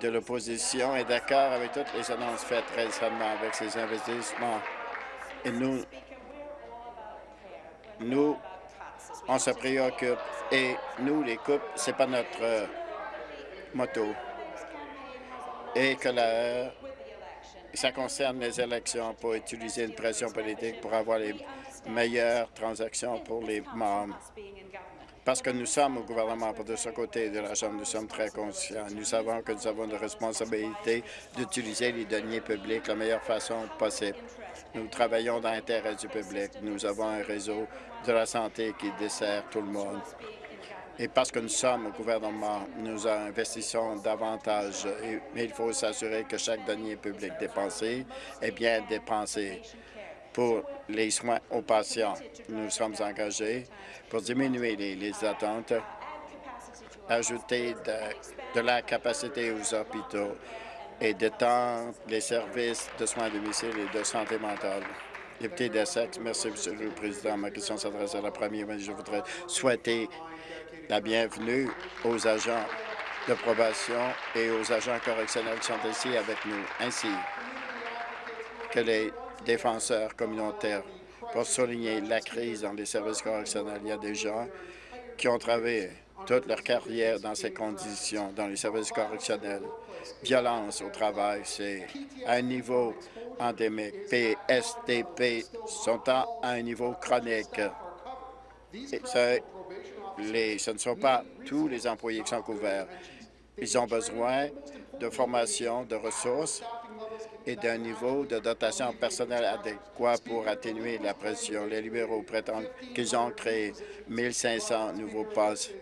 de l'opposition est d'accord avec toutes les annonces faites récemment avec ces investissements. Et nous, nous, on se préoccupe. Et nous, les coupes, c'est pas notre euh, motto. et que la, ça concerne les élections pour utiliser une pression politique pour avoir les meilleures transactions pour les membres. Parce que nous sommes au gouvernement, pour de ce côté de la Chambre, nous sommes très conscients. Nous savons que nous avons la responsabilité d'utiliser les deniers publics de la meilleure façon possible. Nous travaillons dans l'intérêt du public. Nous avons un réseau de la santé qui dessert tout le monde. Et parce que nous sommes au gouvernement, nous investissons davantage, mais il faut s'assurer que chaque denier public dépensé est bien dépensé pour les soins aux patients. Nous sommes engagés pour diminuer les, attentes, ajouter de, la capacité aux hôpitaux et d'étendre les services de soins à domicile et de santé mentale. Député d'Essex, merci, Monsieur le Président. Ma question s'adresse à la première ministre. Je voudrais souhaiter la bienvenue aux agents de probation et aux agents correctionnels qui sont ici avec nous, ainsi que les défenseurs communautaires pour souligner la crise dans les services correctionnels. Il y a des gens qui ont travaillé toute leur carrière dans ces conditions, dans les services correctionnels. Violence au travail, c'est à un niveau endémique. PSTP sont à un niveau chronique. Ce ne sont pas tous les employés qui sont couverts. Ils ont besoin de formation, de ressources et d'un niveau de dotation personnelle adéquat pour atténuer la pression. Les libéraux prétendent qu'ils ont créé 1500 nouveaux postes.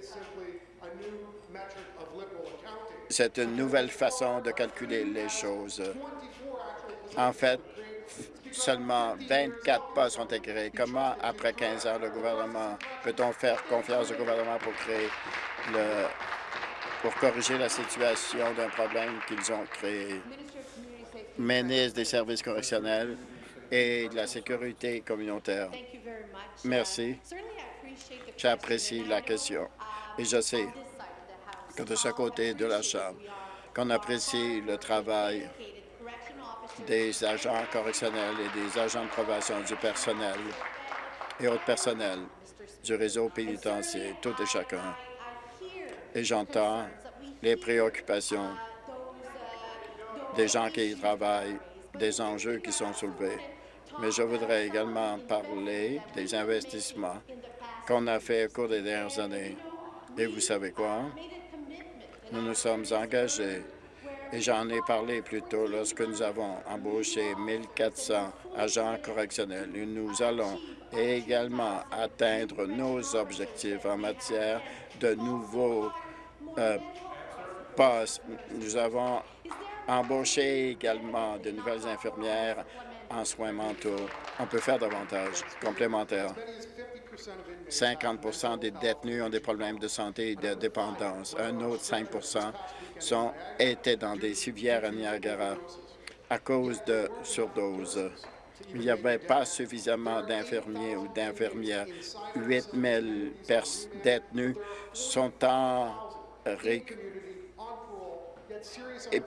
C'est une nouvelle façon de calculer les choses. En fait, seulement 24 postes sont créés. Comment, après 15 ans, le gouvernement peut-on faire confiance au gouvernement pour créer le pour corriger la situation d'un problème qu'ils ont créé? ministre des Services correctionnels et de la sécurité communautaire. Merci. J'apprécie la question et je sais que de ce côté de la Chambre, qu'on apprécie le travail des agents correctionnels et des agents de probation du personnel et autres personnels du réseau pénitentiaire, tout et chacun. Et j'entends les préoccupations des gens qui y travaillent, des enjeux qui sont soulevés. Mais je voudrais également parler des investissements qu'on a fait au cours des dernières années. Et vous savez quoi? Nous nous sommes engagés, et j'en ai parlé plus tôt lorsque nous avons embauché 1400 agents correctionnels. Nous allons également atteindre nos objectifs en matière de nouveaux euh, postes. Nous avons embaucher également de nouvelles infirmières en soins mentaux. On peut faire davantage, complémentaire. 50% des détenus ont des problèmes de santé et de dépendance. Un autre 5 sont, étaient dans des civières à Niagara à cause de surdose. Il n'y avait pas suffisamment d'infirmiers ou d'infirmières. 8 000 détenus sont en et,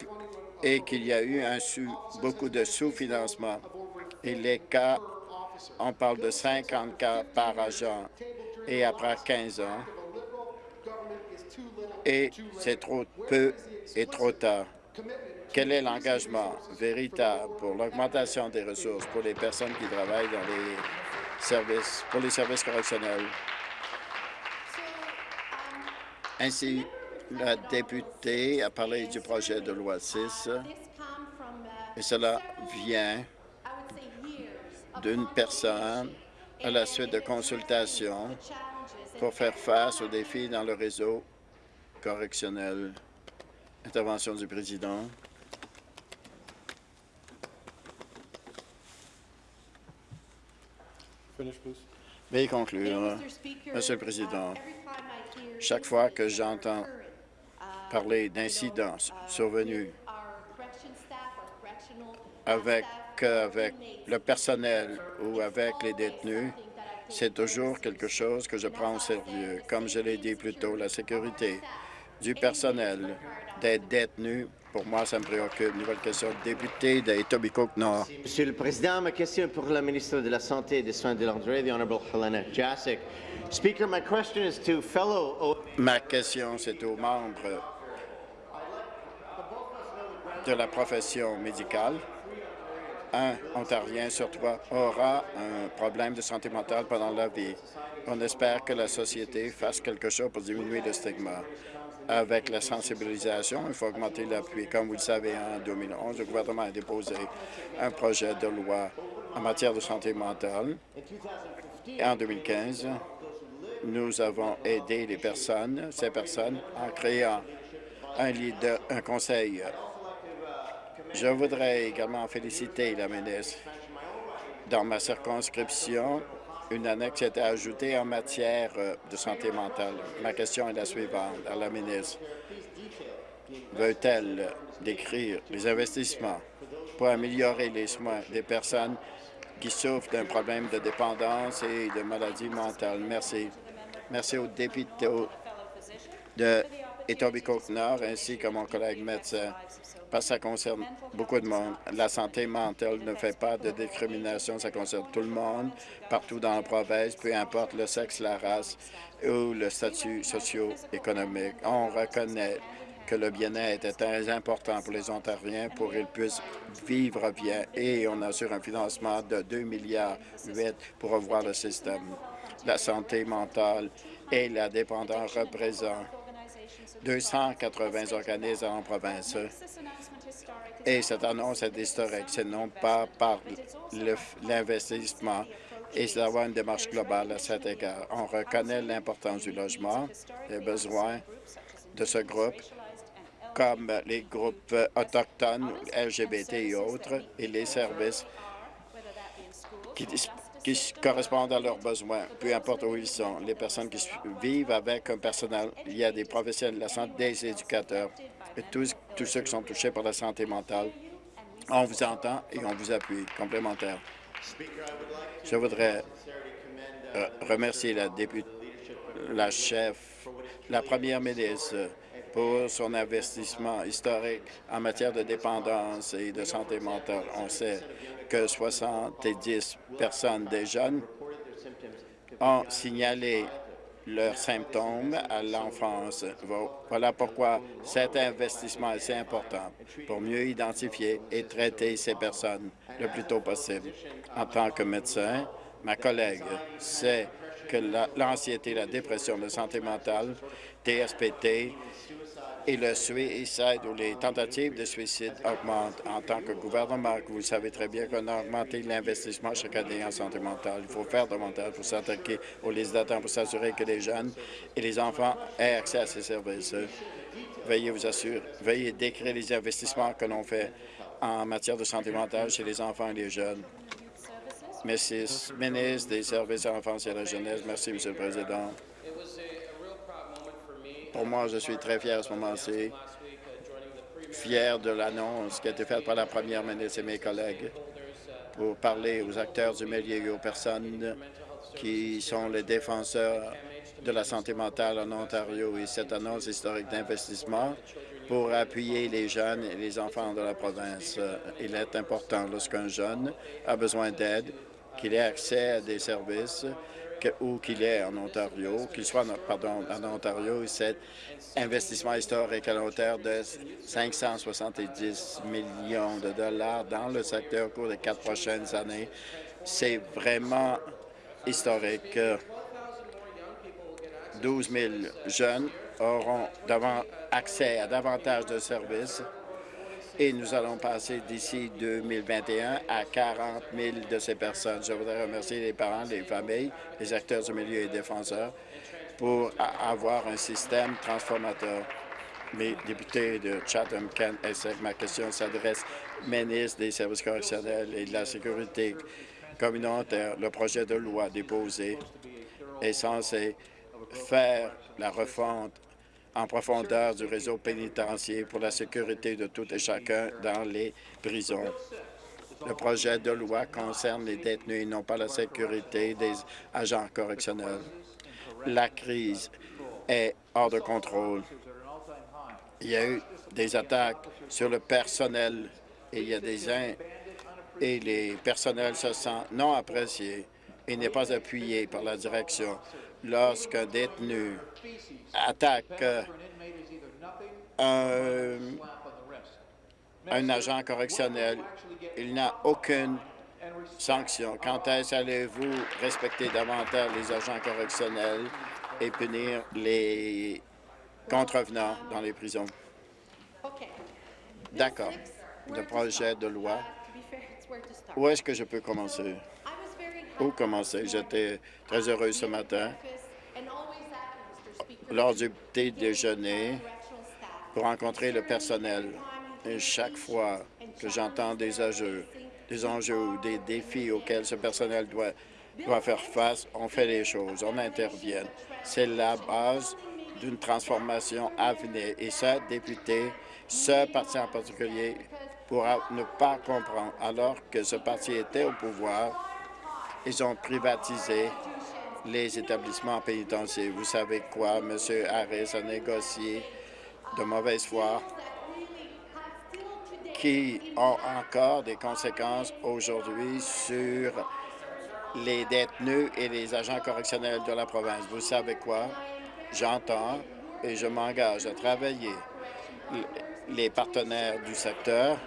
et qu'il y a eu beaucoup de sous-financement. Et les cas, on parle de 50 cas par agent et après 15 ans, et c'est trop peu et trop tard. Quel est l'engagement véritable pour l'augmentation des ressources pour les personnes qui travaillent dans les services, pour les services correctionnels? Ainsi, la députée a parlé du projet de loi 6 et cela vient d'une personne à la suite de consultations pour faire face aux défis dans le réseau correctionnel. Intervention du président. Veuillez conclure. Monsieur le Président, chaque fois que j'entends parler d'incidents survenus avec, avec le personnel ou avec les détenus, c'est toujours quelque chose que je prends au sérieux. Comme je l'ai dit plus tôt, la sécurité du personnel, des détenus, pour moi, ça me préoccupe. Nouvelle question, député d'Etobicoke Nord. Monsieur le Président, ma question est pour la ministre de la Santé et des Soins de l'André, the Helena Jasic. Speaker, my question is to fellow... Ma question, c'est aux membres de la profession médicale, un Ontarien sur trois aura un problème de santé mentale pendant la vie. On espère que la société fasse quelque chose pour diminuer le stigma. Avec la sensibilisation, il faut augmenter l'appui. Comme vous le savez, en 2011, le gouvernement a déposé un projet de loi en matière de santé mentale. Et en 2015, nous avons aidé ces personnes, en créant un, leader, un conseil. Je voudrais également féliciter la ministre. Dans ma circonscription, une annexe a été ajoutée en matière euh, de santé mentale. Ma question est la suivante à la ministre. Veut-elle décrire les investissements pour améliorer les soins des personnes qui souffrent d'un problème de dépendance et de maladie mentale? Merci. Merci aux députés de Etobicoke-Nord ainsi que mon collègue médecin parce que ça concerne beaucoup de monde. La santé mentale ne fait pas de discrimination, ça concerne tout le monde, partout dans la province, peu importe le sexe, la race ou le statut socio-économique. On reconnaît que le bien-être est très important pour les Ontariens pour qu'ils puissent vivre bien et on assure un financement de 2 milliards pour revoir le système. La santé mentale et la dépendance représentent 280 organismes en province. Et cette annonce est historique. Ce non pas par l'investissement et c'est d'avoir une démarche globale à cet égard. On reconnaît l'importance du logement, les besoins de ce groupe, comme les groupes autochtones, LGBT et autres, et les services qui, qui correspondent à leurs besoins, peu importe où ils sont. Les personnes qui vivent avec un personnel, il y a des professionnels de la santé, des éducateurs, et tous, ceux qui sont touchés par la santé mentale. On vous entend et on vous appuie. Complémentaire. Je voudrais euh, remercier la députée, la chef, la première ministre pour son investissement historique en matière de dépendance et de santé mentale. On sait que 70 personnes des jeunes ont signalé leurs symptômes à l'enfance. Voilà pourquoi cet investissement est si important pour mieux identifier et traiter ces personnes le plus tôt possible. En tant que médecin, ma collègue sait que l'anxiété, la dépression, la santé mentale, TSPT et le suicide ou les tentatives de suicide augmentent. En tant que gouvernement, vous savez très bien qu'on a augmenté l'investissement chaque année en santé mentale. Il faut faire davantage pour s'attaquer aux législateurs pour s'assurer que les jeunes et les enfants aient accès à ces services. Veuillez vous assurer, veuillez décrire les investissements que l'on fait en matière de santé mentale chez les enfants et les jeunes. Merci, ministre des Services à l'enfance et à la jeunesse. Merci, Monsieur le Président. Pour moi, je suis très fier à ce moment-ci, fier de l'annonce qui a été faite par la première ministre et mes collègues pour parler aux acteurs du milieu et aux personnes qui sont les défenseurs de la santé mentale en Ontario et cette annonce historique d'investissement pour appuyer les jeunes et les enfants de la province. Il est important lorsqu'un jeune a besoin d'aide qu'il ait accès à des services où qu'il est en Ontario, qu'il soit en Ontario, cet investissement historique à hauteur de 570 millions de dollars dans le secteur au cours des quatre prochaines années. C'est vraiment historique. 12 000 jeunes auront accès à davantage de services et nous allons passer d'ici 2021 à 40 000 de ces personnes. Je voudrais remercier les parents, les familles, les acteurs du milieu et défenseurs pour avoir un système transformateur. Mes députés de Chatham, Kent, Essex, ma question s'adresse au ministre des Services correctionnels et de la Sécurité communautaire. Le projet de loi déposé est censé faire la refonte en profondeur du réseau pénitentiaire pour la sécurité de tout et chacun dans les prisons. Le projet de loi concerne les détenus et non pas la sécurité des agents correctionnels. La crise est hors de contrôle. Il y a eu des attaques sur le personnel et il y a des et les personnels se sentent non appréciés et n'est pas appuyé par la direction lorsqu'un détenu attaque un un agent correctionnel, il n'a aucune sanction. Quand est-ce allez-vous respecter davantage les agents correctionnels et punir les contrevenants dans les prisons? D'accord. Le projet de loi. Où est-ce que je peux commencer? J'étais très heureux ce matin lors du petit déjeuner pour rencontrer le personnel. Chaque fois que j'entends des enjeux, des enjeux ou des défis auxquels ce personnel doit, doit faire face, on fait les choses, on intervient. C'est la base d'une transformation à venir. Et ce député, ce parti en particulier, pourra ne pas comprendre. Alors que ce parti était au pouvoir, ils ont privatisé les établissements pénitentiaires. Vous savez quoi? M. Harris a négocié de mauvaise foi qui ont encore des conséquences aujourd'hui sur les détenus et les agents correctionnels de la province. Vous savez quoi? J'entends et je m'engage à travailler les partenaires du secteur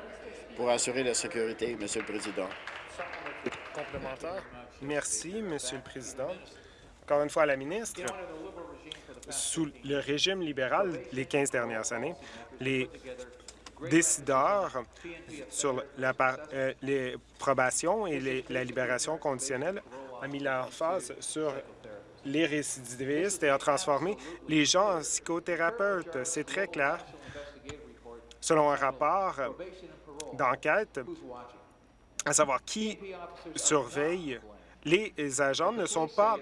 pour assurer la sécurité, Monsieur le Président. Complémentaire. Merci, Monsieur le Président. Encore une fois à la ministre, sous le régime libéral les 15 dernières années, les décideurs sur la, euh, les probations et la libération conditionnelle ont mis l'emphase sur les récidivistes et a transformé les gens en psychothérapeutes. C'est très clair. Selon un rapport d'enquête, à savoir qui surveille les agents ne sont pas...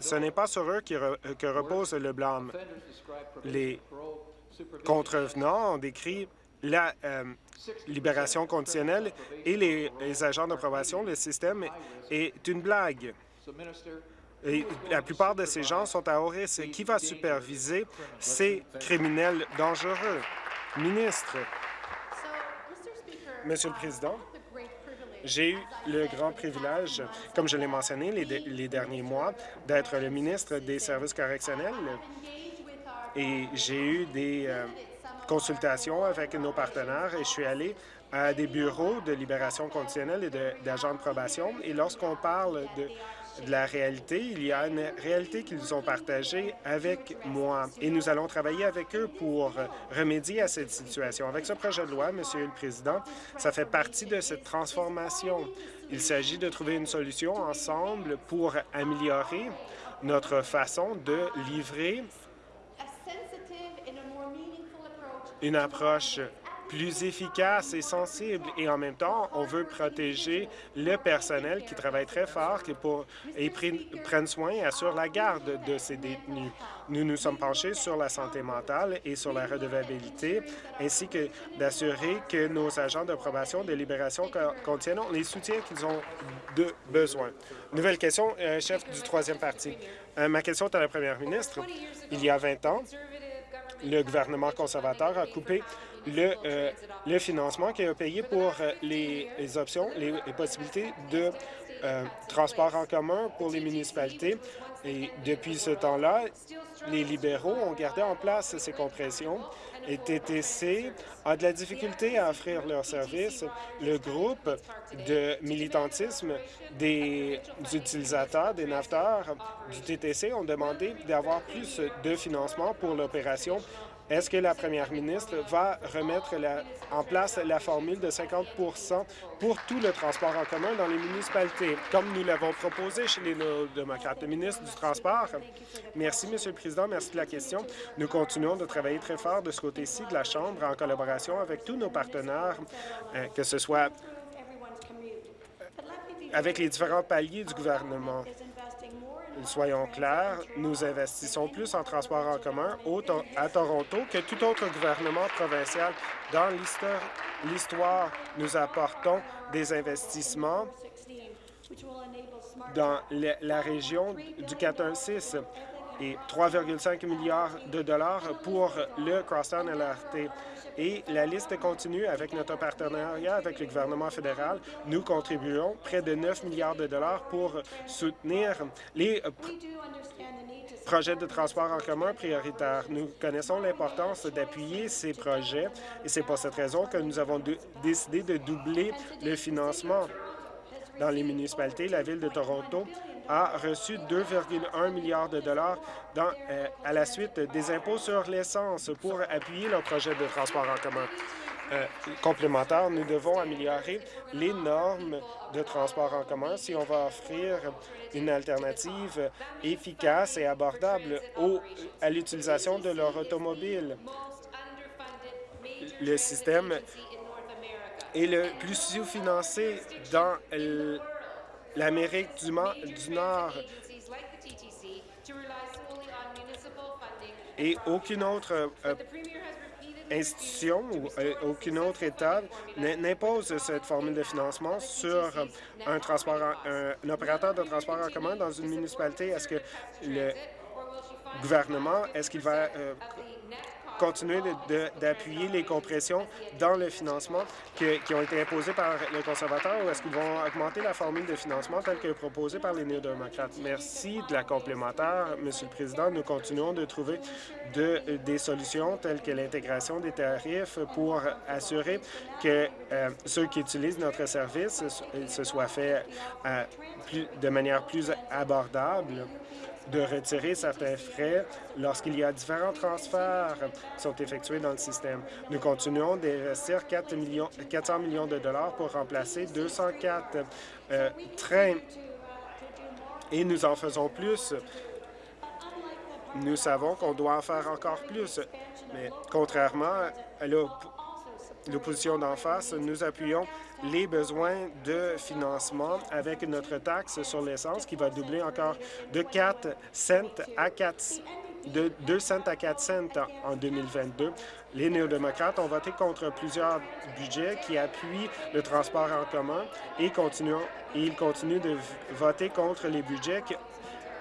Ce n'est pas sur eux que repose le blâme. Les contrevenants ont décrit la euh, libération conditionnelle et les, agents de probation, le système est une blague. La plupart de ces gens sont à haut risque. Qui va superviser ces criminels dangereux? Ministre. Monsieur le Président, j'ai eu le grand privilège, comme je l'ai mentionné les, derniers mois, d'être le ministre des Services correctionnels et j'ai eu des euh, consultations avec nos partenaires et je suis allé à des bureaux de libération conditionnelle et d'agents de, probation. Et lorsqu'on parle de, de, la réalité, il y a une réalité qu'ils ont partagée avec moi. Et nous allons travailler avec eux pour remédier à cette situation. Avec ce projet de loi, Monsieur le Président, ça fait partie de cette transformation. Il s'agit de trouver une solution ensemble pour améliorer notre façon de livrer une approche plus efficace et sensible. Et en même temps, on veut protéger le personnel qui travaille très fort et, pour, et prennent soin et assurent la garde de ces détenus. Nous nous sommes penchés sur la santé mentale et sur la redevabilité, ainsi que d'assurer que nos agents de probation de libération contiennent les soutiens qu'ils ont de besoin. Nouvelle question, euh, chef du troisième parti. Euh, ma question est à la première ministre. Il y a 20 ans, le gouvernement conservateur a coupé le, euh, le financement qu'il a payé pour euh, les, options, les, possibilités de euh, transport en commun pour les municipalités. Et depuis ce temps-là, les libéraux ont gardé en place ces compressions et TTC a de la difficulté à offrir leurs services. Le groupe de militantisme des utilisateurs, des naveteurs du TTC ont demandé d'avoir plus de financement pour l'opération est-ce que la première ministre va remettre en place la formule de 50% pour tout le transport en commun dans les municipalités, comme nous l'avons proposé chez les démocrates? Le ministre du Transport? Merci, Monsieur le Président. Merci de la question. Nous continuons de travailler très fort de ce côté-ci de la Chambre en collaboration avec tous nos partenaires, euh, que ce soit avec les différents paliers du gouvernement. Soyons clairs, nous investissons plus en transport en commun à Toronto que tout autre gouvernement provincial. Dans l'histoire, nous apportons des investissements dans la région du 416 et 3,5 milliards de dollars pour le Crosstown LRT. Et la liste continue avec notre partenariat avec le gouvernement fédéral. Nous contribuons près de 9 milliards de dollars pour soutenir les projets de transport en commun prioritaires. Nous connaissons l'importance d'appuyer ces projets et c'est pour cette raison que nous avons décidé de doubler le financement dans les municipalités. La Ville de Toronto a reçu 2,1 milliards de dollars dans, euh, à la suite des impôts sur l'essence pour appuyer le projet de transport en commun. Euh, complémentaire, nous devons améliorer les normes de transport en commun si on va offrir une alternative efficace et abordable à l'utilisation de leur automobile. Le système est le plus sous-financé dans l'Amérique du, du Nord et aucune autre euh, institution ou euh, aucune autre État n'impose cette formule de financement sur un, transport, un, opérateur de transport en commun dans une municipalité. Est-ce que le gouvernement, est-ce qu'il va euh, continuer d'appuyer les compressions dans le financement qui ont été imposées par les conservateurs ou est-ce qu'ils vont augmenter la formule de financement telle que proposée par les néo-démocrates? Merci de la complémentaire, Monsieur le Président. Nous continuons de trouver de, des solutions telles que l'intégration des tarifs pour assurer que euh, ceux qui utilisent notre service se soient fait euh, de manière plus abordable de retirer certains frais lorsqu'il y a différents transferts qui sont effectués dans le système. Nous continuons d'investir 4 millions, 400 millions de dollars pour remplacer 204 euh, trains et nous en faisons plus. Nous savons qu'on doit en faire encore plus, mais contrairement à l'opposition d'en face, nous appuyons les besoins de financement avec notre taxe sur l'essence qui va doubler encore de 4 cents à 4 de 2 cents à 4 cents en 2022. Les néo-démocrates ont voté contre plusieurs budgets qui appuient le transport en commun et ils continuent de voter contre les budgets qui,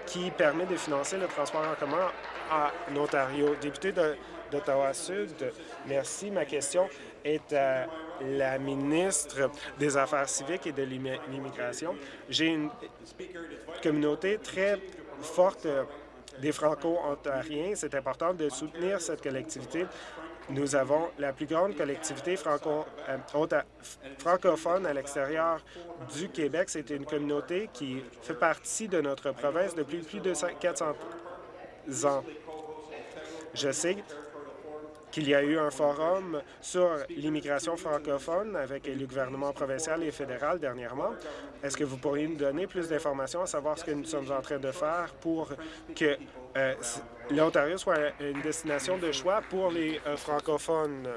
qui permettent de financer le transport en commun en Ontario. Député d'Ottawa-Sud, merci. Ma question est à la ministre des Affaires civiques et de l'immigration. J'ai une communauté très forte euh, des Franco-Ontariens. C'est important de soutenir cette collectivité. Nous avons la plus grande collectivité euh, francophone à l'extérieur du Québec. C'est une communauté qui fait partie de notre province depuis plus de 400 ans. Je sais qu'il y a eu un forum sur l'immigration francophone avec le gouvernement provincial et fédéral dernièrement. Est-ce que vous pourriez nous donner plus d'informations à savoir ce que nous sommes en train de faire pour que euh, l'Ontario soit une destination de choix pour les euh, francophones?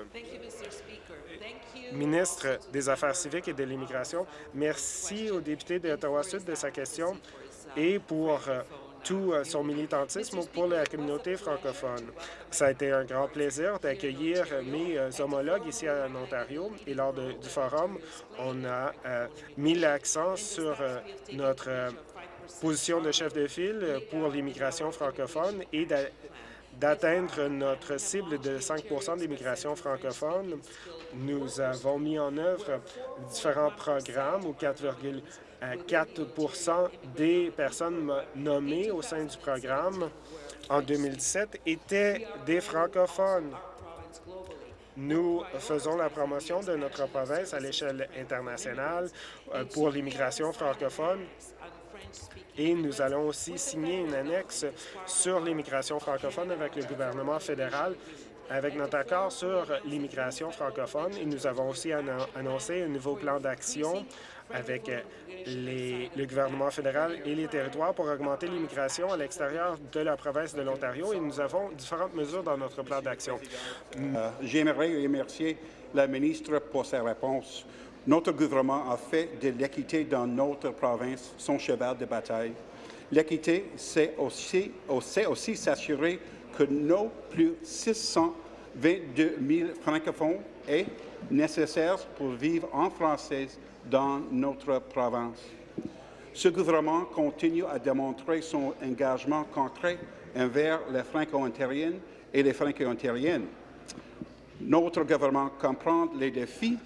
Ministre des Affaires civiques et de l'immigration, merci au député d'Ottawa-Sud de sa question et pour euh, tout euh, son militantisme pour la communauté francophone. Ça a été un grand plaisir d'accueillir mes euh, homologues ici en Ontario et lors du forum, on a euh, mis l'accent sur notre position de chef de file pour l'immigration francophone et d'atteindre notre cible de 5% d'immigration francophone. Nous avons mis en œuvre différents programmes où 4, 4% des personnes nommées au sein du programme en 2017 étaient des francophones. Nous faisons la promotion de notre province à l'échelle internationale euh, pour l'immigration francophone et nous allons aussi signer une annexe sur l'immigration francophone avec le gouvernement fédéral avec notre accord sur l'immigration francophone. Et nous avons aussi annoncé un nouveau plan d'action avec euh, le gouvernement fédéral et les territoires pour augmenter l'immigration à l'extérieur de la province de l'Ontario et nous avons différentes mesures dans notre plan d'action. Euh, j'aimerais remercier la ministre pour sa réponse. Notre gouvernement a fait de l'équité dans notre province son cheval de bataille. L'équité, c'est aussi, s'assurer que nos plus 622 000 francophones est nécessaire pour vivre en français dans notre province. Ce gouvernement continue à démontrer son engagement concret envers les Franco-ontariennes et les Franco-ontariennes. Notre gouvernement comprend les défis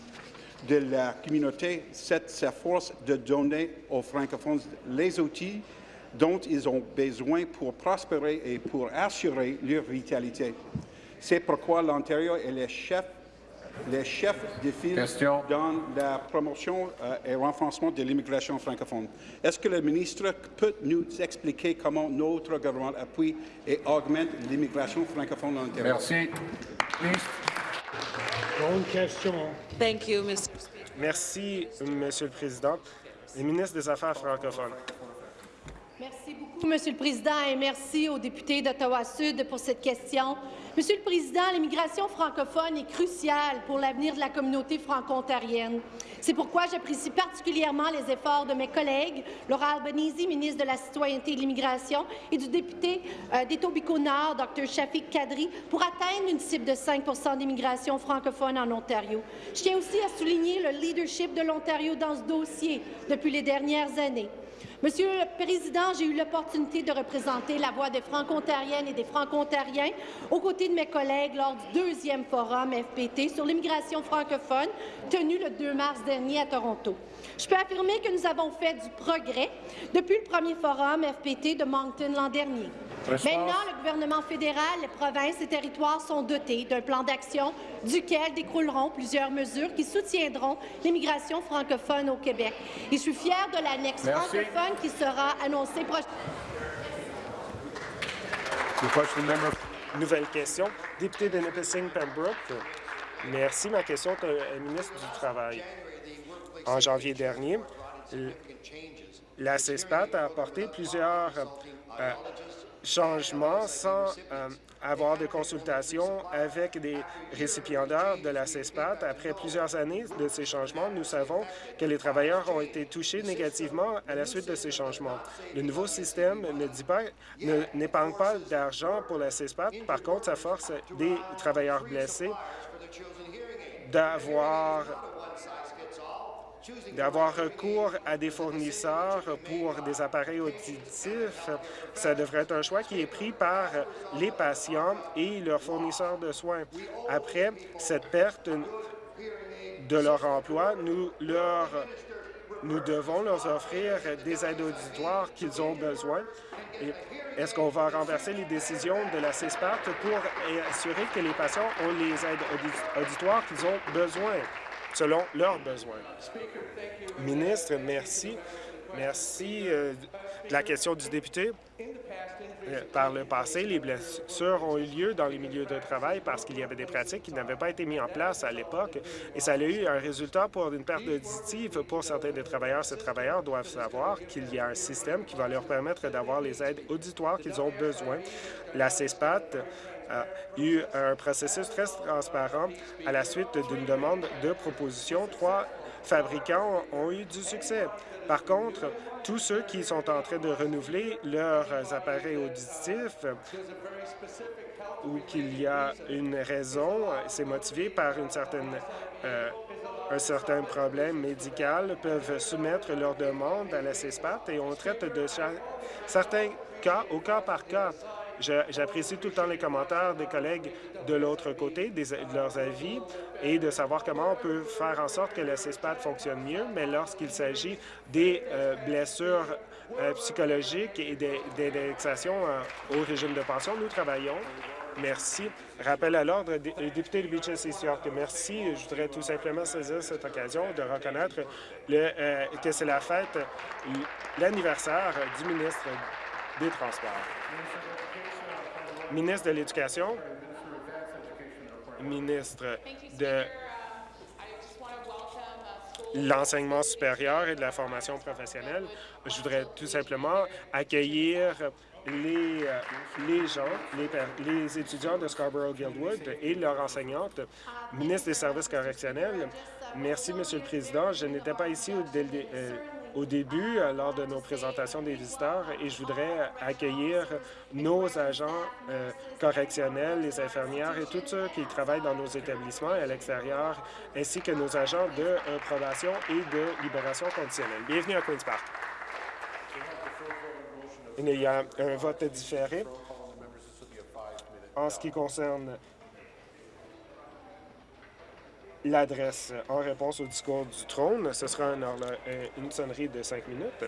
de la communauté, cette s'efforce de donner aux francophones les outils dont ils ont besoin pour prospérer et pour assurer leur vitalité. C'est pourquoi l'Ontario est le chef, le chef de file dans la promotion euh, et renforcement de l'immigration francophone. Est-ce que le ministre peut nous expliquer comment notre gouvernement appuie et augmente l'immigration francophone en Ontario? Merci. Bonne question. Thank you, Mr. Merci, Monsieur le Président. Le ministre des Affaires francophones. Merci beaucoup, Monsieur le Président, et merci aux députés d'Ottawa-Sud pour cette question. Monsieur le Président, l'immigration francophone est cruciale pour l'avenir de la communauté franco-ontarienne. C'est pourquoi j'apprécie particulièrement les efforts de mes collègues, Laura Albanese, ministre de la Citoyenneté et de l'Immigration, et du député euh, d'Etobicoke-Nord, Dr. Shafik Kadri, pour atteindre une cible de 5% d'immigration francophone en Ontario. Je tiens aussi à souligner le leadership de l'Ontario dans ce dossier depuis les dernières années. Monsieur le Président, j'ai eu l'opportunité de représenter la voix des Franco-Ontariennes et des Franco-Ontariens aux côtés de mes collègues lors du deuxième forum FPT sur l'immigration francophone tenu le 2 mars dernier à Toronto. Je peux affirmer que nous avons fait du progrès depuis le premier forum FPT de Moncton l'an dernier. Maintenant, le gouvernement fédéral, les provinces et territoires sont dotés d'un plan d'action duquel découleront plusieurs mesures qui soutiendront l'immigration francophone au Québec. Et je suis fière de l'annexe francophone qui sera annoncée prochainement. Nouvelle question. Député de Nipissing Pembroke. Merci. Ma question est au ministre du Travail. En janvier dernier, la CESPAT a apporté plusieurs euh, changements sans euh, avoir de consultation avec des récipiendaires de la CESPAT. Après plusieurs années de ces changements, nous savons que les travailleurs ont été touchés négativement à la suite de ces changements. Le nouveau système ne pas, n'épargne pas d'argent pour la CESPAT. Par contre, ça force des travailleurs blessés d'avoir d'avoir recours à des fournisseurs pour des appareils auditifs, ça devrait être un choix qui est pris par les patients et leurs fournisseurs de soins. Après cette perte de leur emploi, nous devons leur offrir des aides auditoires qu'ils ont besoin. Est-ce qu'on va renverser les décisions de la CESPAT pour assurer que les patients ont les aides auditoires qu'ils ont besoin? Selon leurs besoins. Ministre, merci. Merci euh, de la question du député. Euh, par le passé, les blessures ont eu lieu dans les milieux de travail parce qu'il y avait des pratiques qui n'avaient pas été mises en place à l'époque et ça a eu un résultat pour une perte auditive pour certains des travailleurs. Ces travailleurs doivent savoir qu'il y a un système qui va leur permettre d'avoir les aides auditoires qu'ils ont besoin. La CESPAT a eu un processus très transparent à la suite d'une demande de proposition. Trois fabricants ont eu du succès. Par contre, tous ceux qui sont en train de renouveler leurs appareils auditifs ou qu'il y a une raison, c'est motivé par une certaine, euh, un certain problème médical, peuvent soumettre leur demande à la CESPAT et on traite de certains cas au cas par cas. J'apprécie tout le temps les commentaires des collègues de l'autre côté, de leurs avis, et de savoir comment on peut faire en sorte que le CESPAD fonctionne mieux, mais lorsqu'il s'agit des euh, blessures euh, psychologiques et des, euh, au régime de pension, nous travaillons. Merci. Rappel à l'ordre, député de Beaches East York. Merci. Je voudrais tout simplement saisir cette occasion de reconnaître que c'est la fête, l'anniversaire du ministre des Transports ministre de l'Éducation, ministre de l'enseignement supérieur et de la formation professionnelle. Je voudrais tout simplement accueillir les, euh, les gens, les, étudiants de Scarborough-Guildwood et leurs enseignantes, ministre des services correctionnels. Merci, Monsieur le Président. Je n'étais pas ici au, euh, au début euh, lors de nos présentations des visiteurs et je voudrais accueillir nos agents euh, correctionnels, les infirmières et tous ceux qui travaillent dans nos établissements et à l'extérieur, ainsi que nos agents de euh, probation et de libération conditionnelle. Bienvenue à Queen's Park. Il y a un vote différé en ce qui concerne l'adresse en réponse au discours du trône. Ce sera une sonnerie de cinq minutes.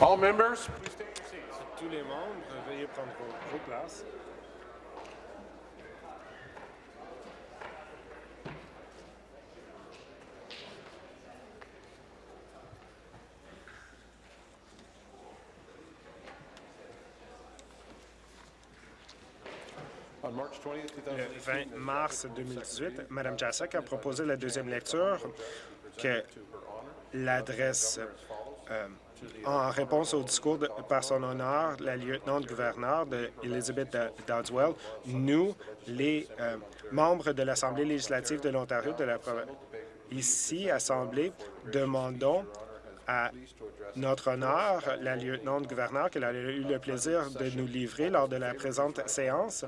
All members. Tous les membres, veuillez prendre vos, vos places. Le 20 mars 2018, Mme Jasek a proposé la deuxième lecture que l'adresse euh, en réponse au discours de- par son honneur, la lieutenant-gouverneur Elizabeth Doddswell, nous, les euh, membres de l'Assemblée législative de l'Ontario, de la ici, Assemblée, demandons à notre honneur, la lieutenant-gouverneur, qu'elle a eu le plaisir de nous livrer lors de la présente séance.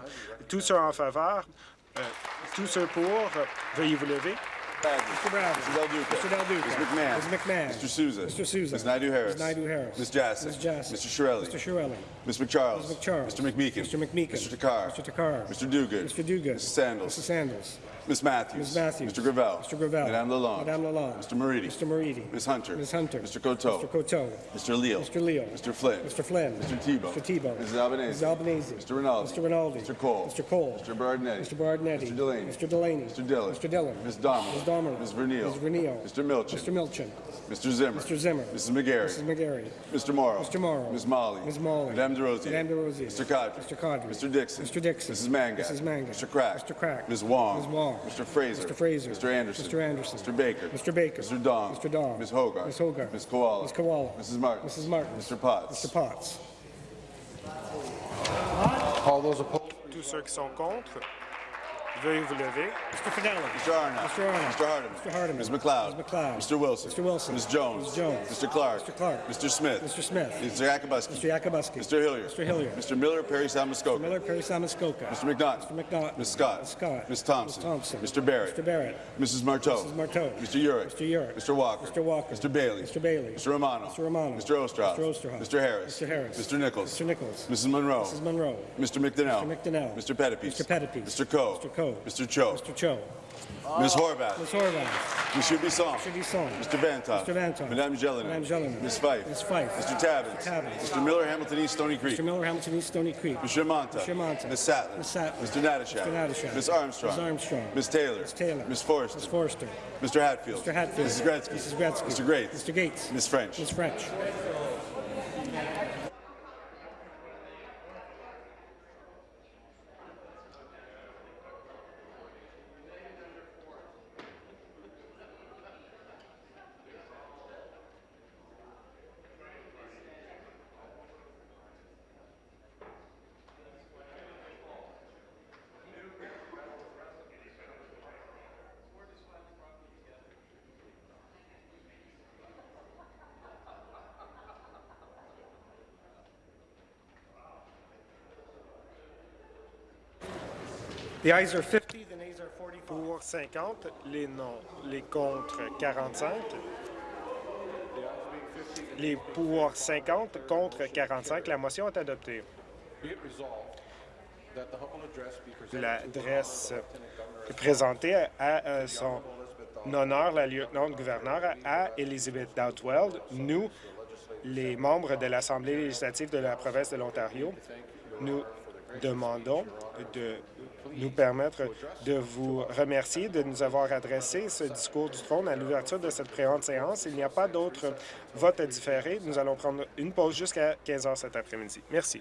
Tous ceux en faveur, euh, tous ceux pour, veuillez vous lever. Mr. Bradley. Mr. Del Duca. Mr. Del Duca. Ms. McMahon. Ms. McMahon. Mr. Souza. Mr. Souza. Ms. Naidu-Harris. Ms. Naidu-Harris. Ms. Jassic. Ms. Jassic. Mr. Shirelli. Mr. Shirelli. Ms. McCharles. Ms. McCharles. Mr. McMeekin. Mr. McMeekin. Mr. Takar. Mr. Takar. Mr. Duguid. Mr. Duguid. Mrs. Sandals. Mrs. Sandals. Ms. Matthews. Ms. Matthews. Mr. Gravel. Mr. Gravel. Madame Lalonde. Madame Lalonde. Mr. Moridi. Mr. Moridi. Ms. Hunter. Ms. Hunter. Mr. Coteau. Mr. Coteau. Mr. Leal. Mr. Leal. Mr. Flynn. Mr. Flynn. Mr. Tebow. Mr. Tebow. Mrs. Albanese. Mrs. Albanese. Mr. Rinaldi. Mr. Rinaldi. Mr. Cole. Mr. Cole. Mr. Bardinetti. Mr. Bardinetti. Mr. Delaney. Mr. Delaney. Mr. Dillon. Mr. Dillon. Ms. Domerle. Ms. Domerle. Ms. Vernile. Ms. Vernile. Mr. Milchin. Mr. Milchin. Mr. Zimmer. Mr. Zimmer. Mrs. McGarry. Mrs. McGarry. Mr. Morrow. Mr. Morrow. Ms. Molly. Ms. Molly. Madame DeRosier. Madame DeRosier. Mr. Cadre. Mr. Cadre. Mr. Dixon. Mr. Dixon. Mrs. Manga. Mrs. Manga. Mr. Crack. Mr. Crack. Ms. Wong. Ms. Wong. Mr. Fraser. Mr. Fraser. Mr. Anderson. Mr. Anderson. Mr. Baker. Mr. Baker. Mr. Dong. Mr. Dong. Ms. Hogarth. Ms. Hogarth. Ms. Koala. Ms. Koala. Mrs. Martin. Mrs. Martin. Mr. Potts. Mr. Potts. All those opposed. Tous ceux qui sont contre, vous. Mr. Fidelli. Mr. Arnott. Mr. Arnott. Mr. Hardeman. Mr. Hardeman. Ms. McLeod. Ms. McLeod. Mr. Wilson. Mr. Wilson. Ms. Jones. Ms. Jones. Mr. Clark. Mr. Clark. Mr. Smith. Mr. Smith. Mr. Yakubuski. Mr. Yakubuski. Mr. Hillier. Mr. Hillier. Mr. Miller, Perry Samuskoka. Miller, Perry Samuskoka. Mr. McNaught. Mr. McNaught. Ms. Scott. Ms. Scott. Ms. Thompson. Ms. Thompson. Mr. Barrett. Mr. Barrett. Mrs. Marteau. Mrs. Marteau. Mr. Urick. Mr. Urick. Mr. Walker. Mr. Walker. Mr. Bailey. Mr. Bailey. Mr. Romano. Mr. Romano. Mr. Osterhoff. Mr. Mr. Harris. Mr. Harris. Mr. Nichols. Mr. Nichols. Mrs. Monroe. Mrs. Monroe. Mr. McDonnell. Mr. McDonnell. Mr. Pettipies. Mr. Pettipies. Mr. Coe. Mr. Coe. Mr. Cho. Mr. Cho. Ms. Horvath. Ms. Horvath. Monsieur Bisson. Mr. Bisson. Mr. Vantoff. Mr. Vantoff. Madame Jelena. Madame Jelena. Ms. Fife. Ms. Fife. Mr. Tabbins. Mr. Tabbins. Mr. Miller, Hamilton East, Stony Creek. Mr. Miller, Hamilton East, Stony Creek. Mr. Monta. Mr. Monta. Ms. Sattler. Ms. Sattler. Mr. Natashak. Mr. Natashak. Ms. Armstrong. Ms. Armstrong. Ms. Taylor. Ms. Taylor. Ms. Forrester. Ms. Forrester. Mr. Hatfield. Mr. Hatfield. Mrs. Gretzky. Mrs. Gretzky. Mr. Gates. Mr. Gates. Ms. French. Ms. French. The ayes are 50, the nays are 45. Pour 50, les non, les contre 45. Les pour 50, contre 45. La motion est adoptée. L'adresse présentée à, à son honneur, la lieutenant-gouverneur, à Elizabeth Doutwell, nous, les membres de l'Assemblée législative de la province de l'Ontario, nous demandons de nous permettre de vous remercier de nous avoir adressé ce discours du trône à l'ouverture de cette présente séance. Il n'y a pas d'autres votes différés. Nous allons prendre une pause jusqu'à 15 heures cet après-midi. Merci.